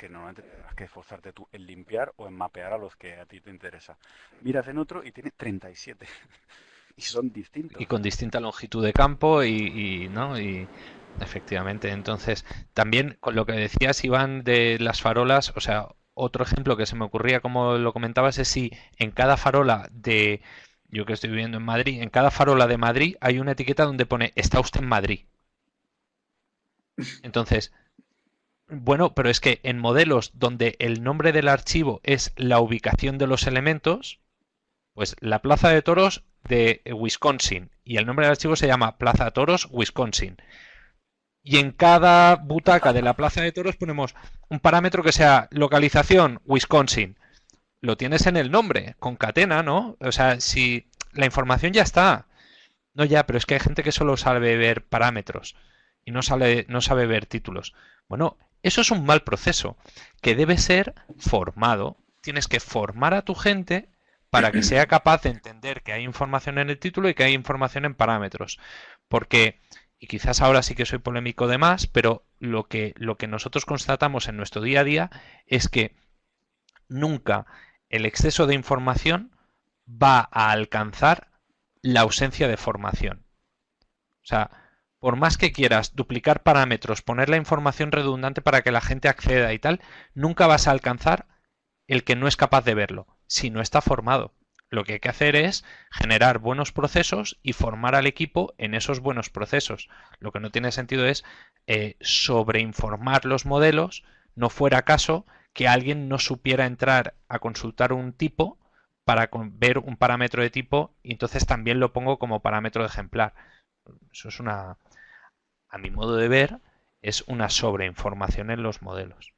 que normalmente tendrás que esforzarte tú en limpiar o en mapear a los que a ti te interesa. Miras en otro y tiene 37. y son distintos. Y con distinta longitud de campo y, ¿no? Y efectivamente. Entonces, también con lo que decías, Iván, de las farolas, o sea, otro ejemplo que se me ocurría, como lo comentabas, es si en cada farola de, yo que estoy viviendo en Madrid, en cada farola de Madrid hay una etiqueta donde pone, está usted en Madrid. Entonces, bueno, pero es que en modelos donde el nombre del archivo es la ubicación de los elementos, pues la Plaza de Toros de Wisconsin y el nombre del archivo se llama Plaza Toros Wisconsin. Y en cada butaca de la Plaza de Toros ponemos un parámetro que sea localización Wisconsin. Lo tienes en el nombre, concatena, ¿no? O sea, si la información ya está. No ya, pero es que hay gente que solo sabe ver parámetros y no, sabe, no sabe ver títulos. Bueno, eso es un mal proceso que debe ser formado. Tienes que formar a tu gente para que sea capaz de entender que hay información en el título y que hay información en parámetros. Porque y quizás ahora sí que soy polémico de más, pero lo que, lo que nosotros constatamos en nuestro día a día es que nunca el exceso de información va a alcanzar la ausencia de formación. O sea, por más que quieras duplicar parámetros, poner la información redundante para que la gente acceda y tal, nunca vas a alcanzar el que no es capaz de verlo, si no está formado. Lo que hay que hacer es generar buenos procesos y formar al equipo en esos buenos procesos. Lo que no tiene sentido es eh, sobreinformar los modelos, no fuera caso que alguien no supiera entrar a consultar un tipo para ver un parámetro de tipo y entonces también lo pongo como parámetro de ejemplar. Eso es una, a mi modo de ver, es una sobreinformación en los modelos.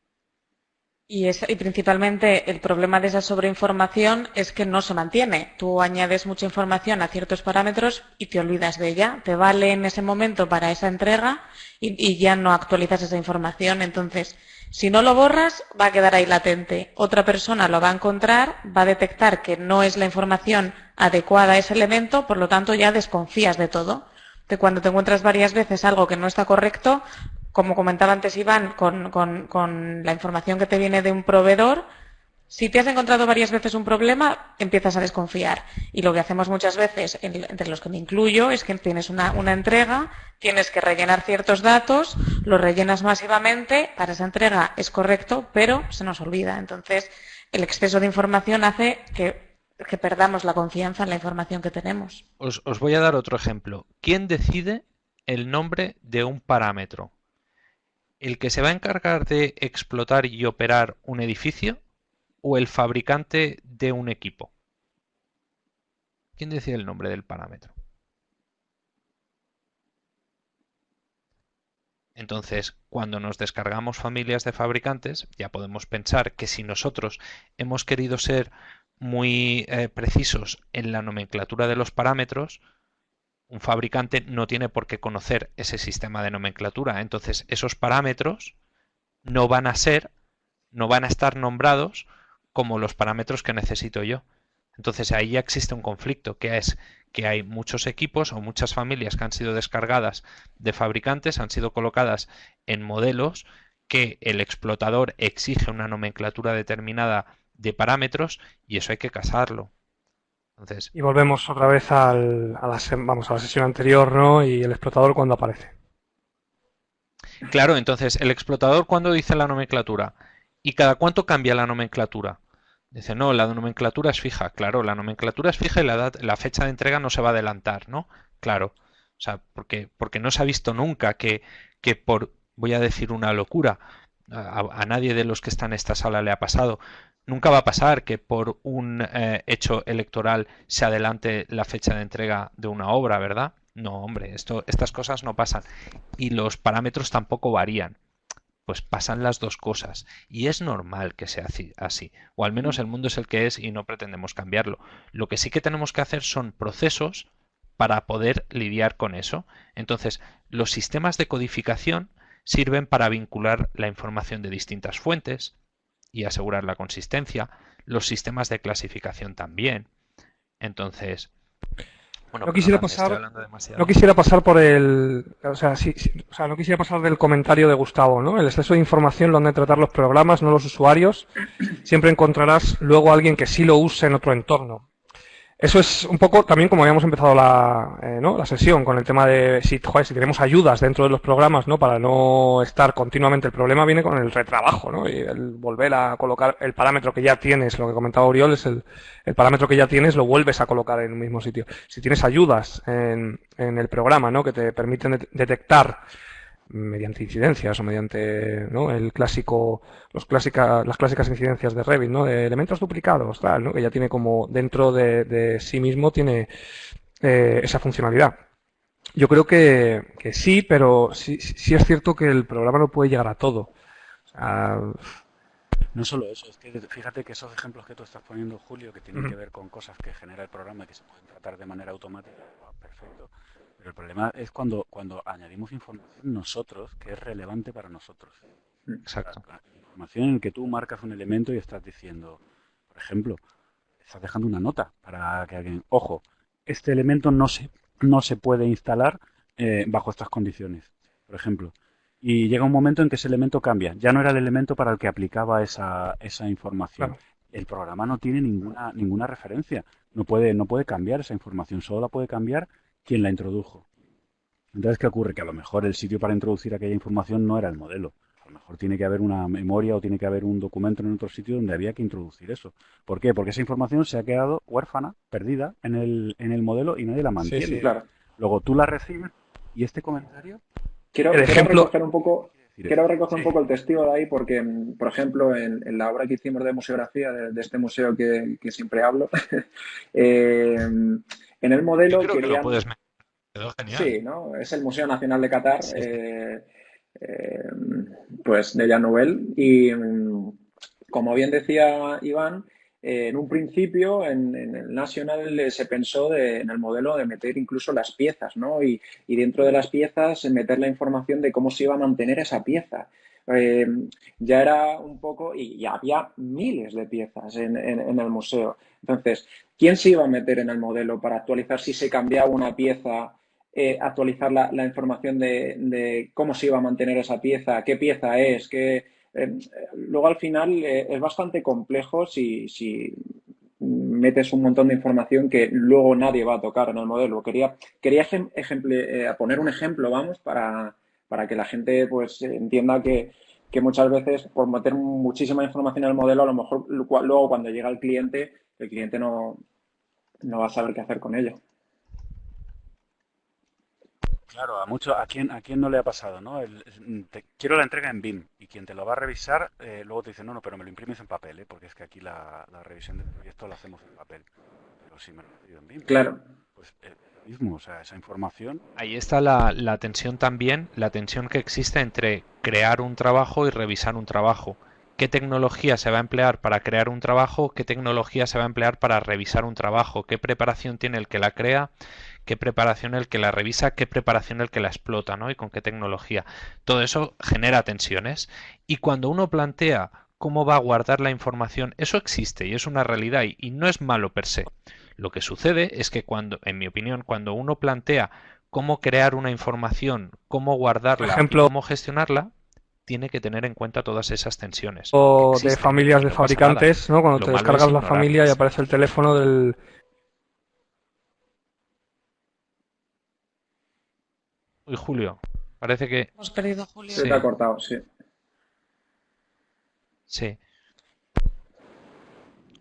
Y, y, principalmente el problema de esa sobreinformación es que no se mantiene. Tú añades mucha información a ciertos parámetros y te olvidas de ella. Te vale en ese momento para esa entrega y, y, ya no actualizas esa información. Entonces, si no lo borras, va a quedar ahí latente. Otra persona lo va a encontrar, va a detectar que no es la información adecuada a ese elemento, por lo tanto ya desconfías de todo. De cuando te encuentras varias veces algo que no está correcto, como comentaba antes Iván, con, la información que te viene de un proveedor, si te has encontrado varias veces un problema, empiezas a desconfiar. Y lo que hacemos muchas veces, entre los que me incluyo, es que tienes una, entrega, tienes que rellenar ciertos datos, los rellenas masivamente, para esa entrega es correcto, pero se nos olvida. Entonces, el exceso de información hace que, perdamos la confianza en la información que tenemos. os voy a dar otro ejemplo. ¿Quién decide el nombre de un parámetro? el que se va a encargar de explotar y operar un edificio o el fabricante de un equipo? ¿Quién decide el nombre del parámetro? Entonces, cuando nos descargamos familias de fabricantes, ya podemos pensar que si nosotros hemos querido ser muy eh, precisos en la nomenclatura de los parámetros, un fabricante no tiene por qué conocer ese sistema de nomenclatura. Entonces, esos parámetros no van a ser, no van a estar nombrados como los parámetros que necesito yo. Entonces ahí ya existe un conflicto, que es que hay muchos equipos o muchas familias que han sido descargadas de fabricantes, han sido colocadas en modelos que el explotador exige una nomenclatura determinada de parámetros y eso hay que casarlo. Y volvemos otra vez al, a, la, vamos, a la sesión anterior, ¿no? Y el explotador cuando aparece. Claro, entonces, el explotador cuando dice la nomenclatura. ¿Y cada cuánto cambia la nomenclatura? Dice, no, la nomenclatura es fija. Claro, la nomenclatura es fija y la, la fecha de entrega no se va a adelantar, ¿no? Claro. O sea, porque, porque no se ha visto nunca que, que por, voy a decir una locura, a, nadie de los que están en esta sala le ha pasado, Nunca va a pasar que por un eh, hecho electoral se adelante la fecha de entrega de una obra, ¿verdad? No, hombre, esto, estas cosas no pasan. Y los parámetros tampoco varían. Pues pasan las dos cosas. Y es normal que sea así. O al menos el mundo es el que es y no pretendemos cambiarlo. Lo que sí que tenemos que hacer son procesos para poder lidiar con eso. Entonces, los sistemas de codificación sirven para vincular la información de distintas fuentes, y asegurar la consistencia. Los sistemas de clasificación también. Entonces, bueno, no quisiera pasar no quisiera pasar por el o sea, o sea, no quisiera pasar del comentario de Gustavo no el exceso de información lo han de tratar los programas no los usuarios siempre encontrarás luego a alguien que sí lo use en otro entorno eso es un poco también como habíamos empezado la, eh, ¿no? la sesión con el tema de si, joder, si tenemos ayudas dentro de los programas ¿no? para no estar continuamente. El problema viene con el retrabajo ¿no? y el volver a colocar el parámetro que ya tienes, lo que comentaba Oriol, es el, el parámetro que ya tienes, lo vuelves a colocar en un mismo sitio. Si tienes ayudas en, en el programa ¿no? que te permiten detectar mediante incidencias o mediante ¿no? el clásico, los clásica, las clásicas incidencias de Revit, ¿no? de elementos duplicados, tal, ¿no? que ya tiene como dentro de, sí mismo tiene eh, esa funcionalidad. Yo creo que, que sí, pero sí, sí, es cierto que el programa no puede llegar a todo. no solo eso, es que fíjate que esos ejemplos que tú estás poniendo, Julio, que tienen que ver con cosas que genera el programa y que se pueden tratar de manera automática, perfecto. Pero el problema es cuando, cuando añadimos información nosotros que es relevante para nosotros. Exacto. información en que tú marcas un elemento y estás diciendo, por ejemplo, estás dejando una nota para que alguien, ojo, este elemento no se, no se puede instalar eh, bajo estas condiciones, por ejemplo. Y llega un momento en que ese elemento cambia. Ya no era el elemento para el que aplicaba esa, esa información. El programa no tiene ninguna, ninguna referencia. No puede, no puede cambiar esa información. Solo la puede cambiar quien la introdujo. Entonces, ¿qué ocurre? Que a lo mejor el sitio para introducir aquella información no era el modelo. A lo mejor tiene que haber una memoria o tiene que haber un documento en otro sitio donde había que introducir eso. ¿Por qué? Porque esa información se ha quedado huérfana, perdida en el, en el modelo y nadie la mantiene. claro. Luego tú la recibes y este comentario. Quiero, recoger un poco. Quiero recoger un poco el testigo de ahí porque, por ejemplo, en, la obra que hicimos de museografía, de, este museo que, siempre hablo, eh, en el modelo querían... Sí, ¿no? Es el Museo Nacional de Qatar, eh, eh, pues de Jan Nouvel. Y mm, como bien decía Iván, eh, en un principio en, el Nacional se pensó en el modelo de meter incluso las piezas, ¿no? Y, dentro de las piezas meter la información de cómo se iba a mantener esa pieza. Ya era un poco, y, ya había miles de piezas en, en, el museo. Entonces, ¿quién se iba a meter en el modelo para actualizar si se cambiaba una pieza eh, actualizar la, información de, cómo se iba a mantener esa pieza, qué pieza es, qué... Eh, luego al final eh, es bastante complejo si, si, metes un montón de información que luego nadie va a tocar en el modelo. Quería, quería poner un ejemplo, vamos, para, para que la gente pues entienda que, que, muchas veces por meter muchísima información en el modelo, a lo mejor luego cuando llega el cliente, el cliente no, no va a saber qué hacer con ello. Claro, a mucho, a quién, a quién no le ha pasado, ¿no? quiero la entrega en BIM y quien te lo va a revisar eh, luego te dice, no, no, pero me lo imprimes en papel, ¿eh? porque es que aquí la, revisión del proyecto la hacemos en papel. Pero si me lo pido en BIM, claro. pues eh, Ahí está la, la tensión también, la tensión que existe entre crear un trabajo y revisar un trabajo qué tecnología se va a emplear para crear un trabajo, qué tecnología se va a emplear para revisar un trabajo, qué preparación tiene el que la crea, qué preparación el que la revisa, qué preparación el que la explota, ¿no? Y con qué tecnología. Todo eso genera tensiones. Y cuando uno plantea cómo va a guardar la información, eso existe y es una realidad y, no es malo per se. Lo que sucede es que cuando, en mi opinión, cuando uno plantea cómo crear una información, cómo guardarla, cómo gestionarla, tiene que tener en cuenta todas esas tensiones. O de familias de fabricantes, ¿no? Cuando te descargas la familia y aparece el teléfono del, Uy, Julio. Parece que. Hemos perdido Julio. Se te ha cortado, sí. Sí.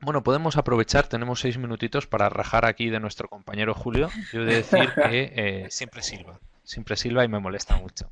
Bueno, podemos aprovechar, tenemos seis minutitos para rajar aquí de nuestro compañero Julio. Yo he de decir que eh, siempre silba, siempre silba y me molesta mucho.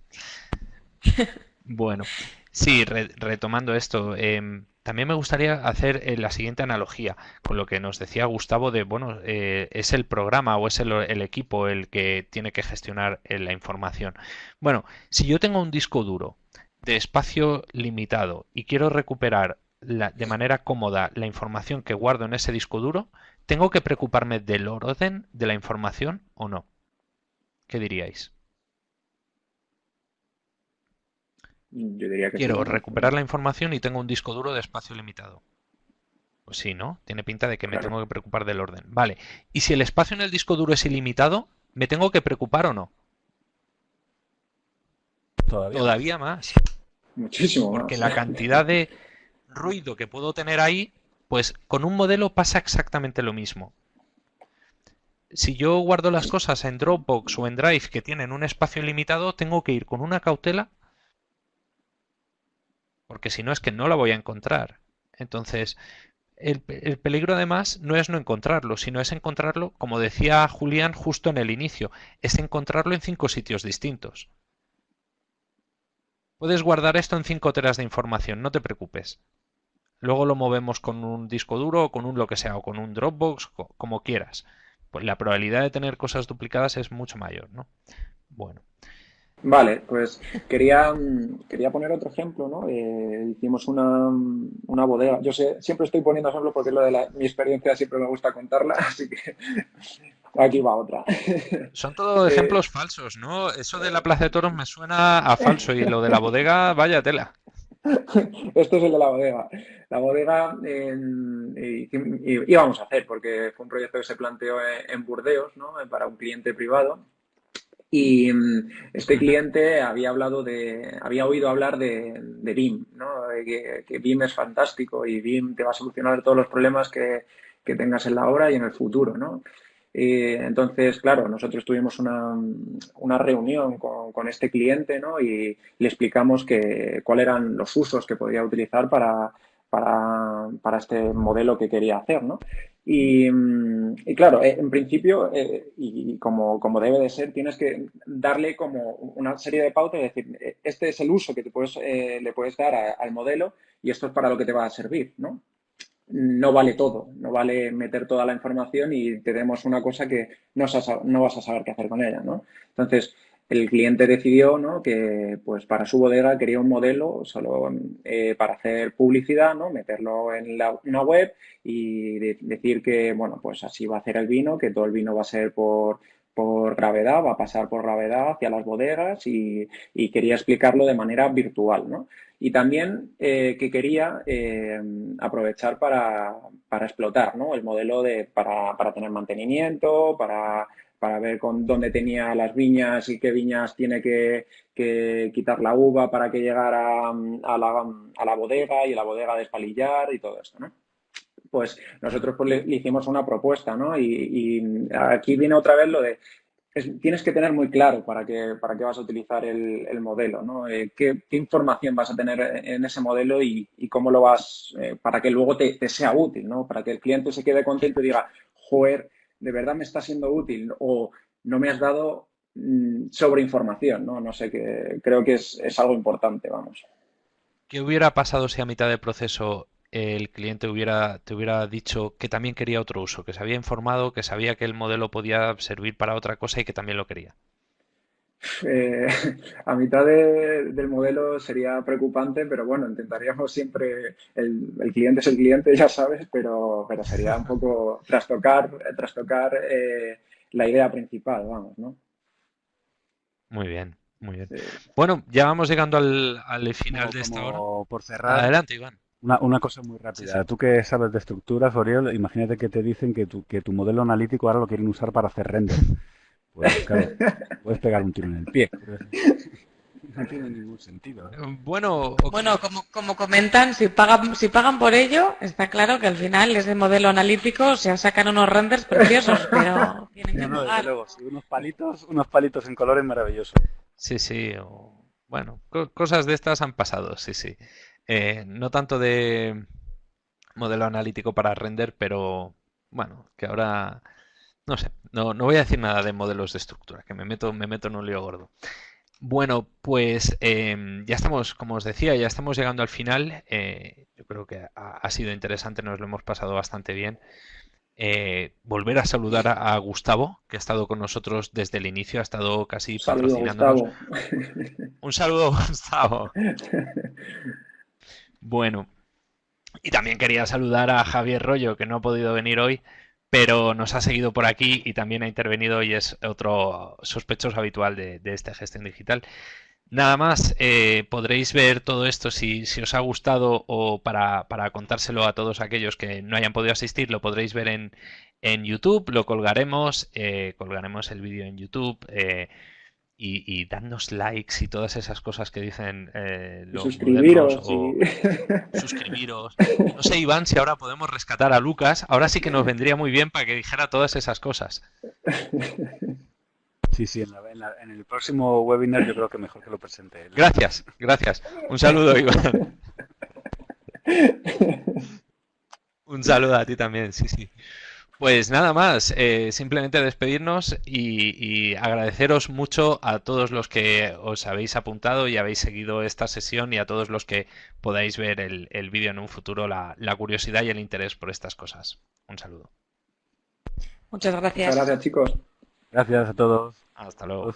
Bueno, sí, retomando esto, em, también me gustaría hacer eh, la siguiente analogía con lo que nos decía Gustavo de, bueno, eh, es el programa o es el, equipo el que tiene que gestionar la información. Bueno, si yo tengo un disco duro de espacio limitado y quiero recuperar de manera cómoda la información que guardo en ese disco duro, ¿tengo que preocuparme del orden de la información o no? ¿Qué diríais? Yo diría que Quiero recuperar la información y tengo un disco duro de espacio limitado. Pues sí, ¿no? Tiene pinta de que me tengo que preocupar del orden. Vale. ¿Y si el espacio en el disco duro es ilimitado, me tengo que preocupar o no? Todavía, más. Muchísimo Porque la cantidad de ruido que puedo tener ahí, pues con un modelo pasa exactamente lo mismo. Si yo guardo las cosas en Dropbox o en Drive que tienen un espacio limitado, tengo que ir con una cautela porque si no es que no la voy a encontrar. Entonces, el, peligro además no es no encontrarlo, sino es encontrarlo, como decía Julián justo en el inicio, es encontrarlo en cinco sitios distintos. Puedes guardar esto en cinco teras de información, no te preocupes. Luego lo movemos con un disco duro, o con un lo que sea, o con un Dropbox, como quieras. Pues la probabilidad de tener cosas duplicadas es mucho mayor, ¿no? Bueno. Vale, pues quería, quería poner otro ejemplo, ¿no? Eh, hicimos una, una, bodega. Yo sé, siempre estoy poniendo ejemplo porque lo de la, mi experiencia siempre me gusta contarla, así que aquí va otra. Son todos eh, ejemplos falsos, ¿no? Eso de la Plaza de Toros me suena a falso y lo de la bodega, vaya tela. Esto es el de la bodega. La bodega íbamos a hacer porque fue un proyecto que se planteó en Burdeos, ¿no? Para un cliente privado Y mm, este cliente había hablado de, había oído hablar de, BIM, ¿no? que, BIM es fantástico y BIM te va a solucionar todos los problemas que, que tengas en la obra y en el futuro, ¿no? Y entonces, claro, nosotros tuvimos una, una reunión con, con, este cliente ¿no? y le explicamos que, cuáles eran los usos que podría utilizar para, para, para, este modelo que quería hacer, ¿no? Y, y claro, eh, en principio, eh, y como, como, debe de ser, tienes que darle como una serie de pautas y decir, este es el uso que te puedes, eh, le puedes dar a, al modelo y esto es para lo que te va a servir, ¿no? No vale todo, no vale meter toda la información y te demos una cosa que no, no vas a saber qué hacer con ella, ¿no? Entonces, el cliente decidió ¿no? que pues para su bodega quería un modelo solo eh, para hacer publicidad, ¿no? meterlo en la, una web y de, decir que bueno pues así va a hacer el vino, que todo el vino va a ser por, por gravedad, va a pasar por gravedad hacia las bodegas y, y quería explicarlo de manera virtual. ¿no? Y también eh, que quería eh, aprovechar para, para explotar ¿no? el modelo de, para, para tener mantenimiento, para para ver con dónde tenía las viñas y qué viñas tiene que, quitar la uva para que llegara a la, a la, bodega y la bodega despalillar y todo esto, ¿no? Pues nosotros pues, le, hicimos una propuesta, ¿no? Y, y, aquí viene otra vez lo de es, tienes que tener muy claro para qué, para qué vas a utilizar el, el modelo, ¿no? Eh, qué, información vas a tener en ese modelo y, y cómo lo vas, eh, para que luego te, te, sea útil, ¿no? Para que el cliente se quede contento y diga, joder, de verdad me está siendo útil o no me has dado mmm, sobre información, ¿no? No sé, que creo que es, es, algo importante, vamos. ¿Qué hubiera pasado si a mitad del proceso el cliente hubiera, te hubiera dicho que también quería otro uso, que se había informado, que sabía que el modelo podía servir para otra cosa y que también lo quería? Eh, a mitad de, del modelo sería preocupante, pero bueno, intentaríamos siempre, el, el, cliente es el cliente, ya sabes, pero, pero sería un poco trastocar, trastocar eh, la idea principal, vamos, ¿no? Muy bien, muy bien. Sí. Bueno, ya vamos llegando al, al final como, de esta hora. Por cerrar. Adelante, Iván. Una, una, cosa muy rápida. Sí, sí. Tú que sabes de estructuras, Oriol, imagínate que te dicen que tu, que tu modelo analítico ahora lo quieren usar para hacer render. Pues claro, puedes pegar un tiro en el pie. No tiene ningún sentido. ¿eh? Bueno, bueno como, como, comentan, si pagan, si pagan por ello, está claro que al final ese modelo analítico se sacan unos renders preciosos, pero tienen que no, pagar. Luego, sí, unos palitos, unos palitos en colores maravillosos. Sí, sí. O, bueno, co cosas de estas han pasado, sí, sí. Eh, no tanto de modelo analítico para render, pero bueno, que ahora no sé, no, no voy a decir nada de modelos de estructura, que me meto, me meto en un lío gordo. Bueno, pues eh, ya estamos, como os decía, ya estamos llegando al final. Eh, yo creo que ha, ha, sido interesante, nos lo hemos pasado bastante bien. Eh, volver a saludar a, a, Gustavo, que ha estado con nosotros desde el inicio, ha estado casi saludo, patrocinándonos. Gustavo. Un saludo, Gustavo. Bueno, y también quería saludar a Javier Rollo, que no ha podido venir hoy, pero nos ha seguido por aquí y también ha intervenido y es otro sospechoso habitual de, esta gestión digital. Nada más, eh, podréis ver todo esto si, si os ha gustado o para, para, contárselo a todos aquellos que no hayan podido asistir, lo podréis ver en, en YouTube, lo colgaremos, eh, colgaremos el vídeo en YouTube. Eh, y, y dadnos likes y todas esas cosas que dicen eh, los suscribiros, o sí. suscribiros. No sé, Iván, si ahora podemos rescatar a Lucas. Ahora sí que nos vendría muy bien para que dijera todas esas cosas. Sí, sí, en, la, en, la, en el próximo webinar yo creo que mejor que lo presente él. Gracias, gracias. Un saludo, Iván. Un saludo a ti también, sí, sí. Pues nada más, eh, simplemente despedirnos y, y, agradeceros mucho a todos los que os habéis apuntado y habéis seguido esta sesión y a todos los que podáis ver el, el vídeo en un futuro, la, la, curiosidad y el interés por estas cosas. Un saludo. Muchas gracias. Muchas gracias, chicos. Gracias a todos. Hasta luego.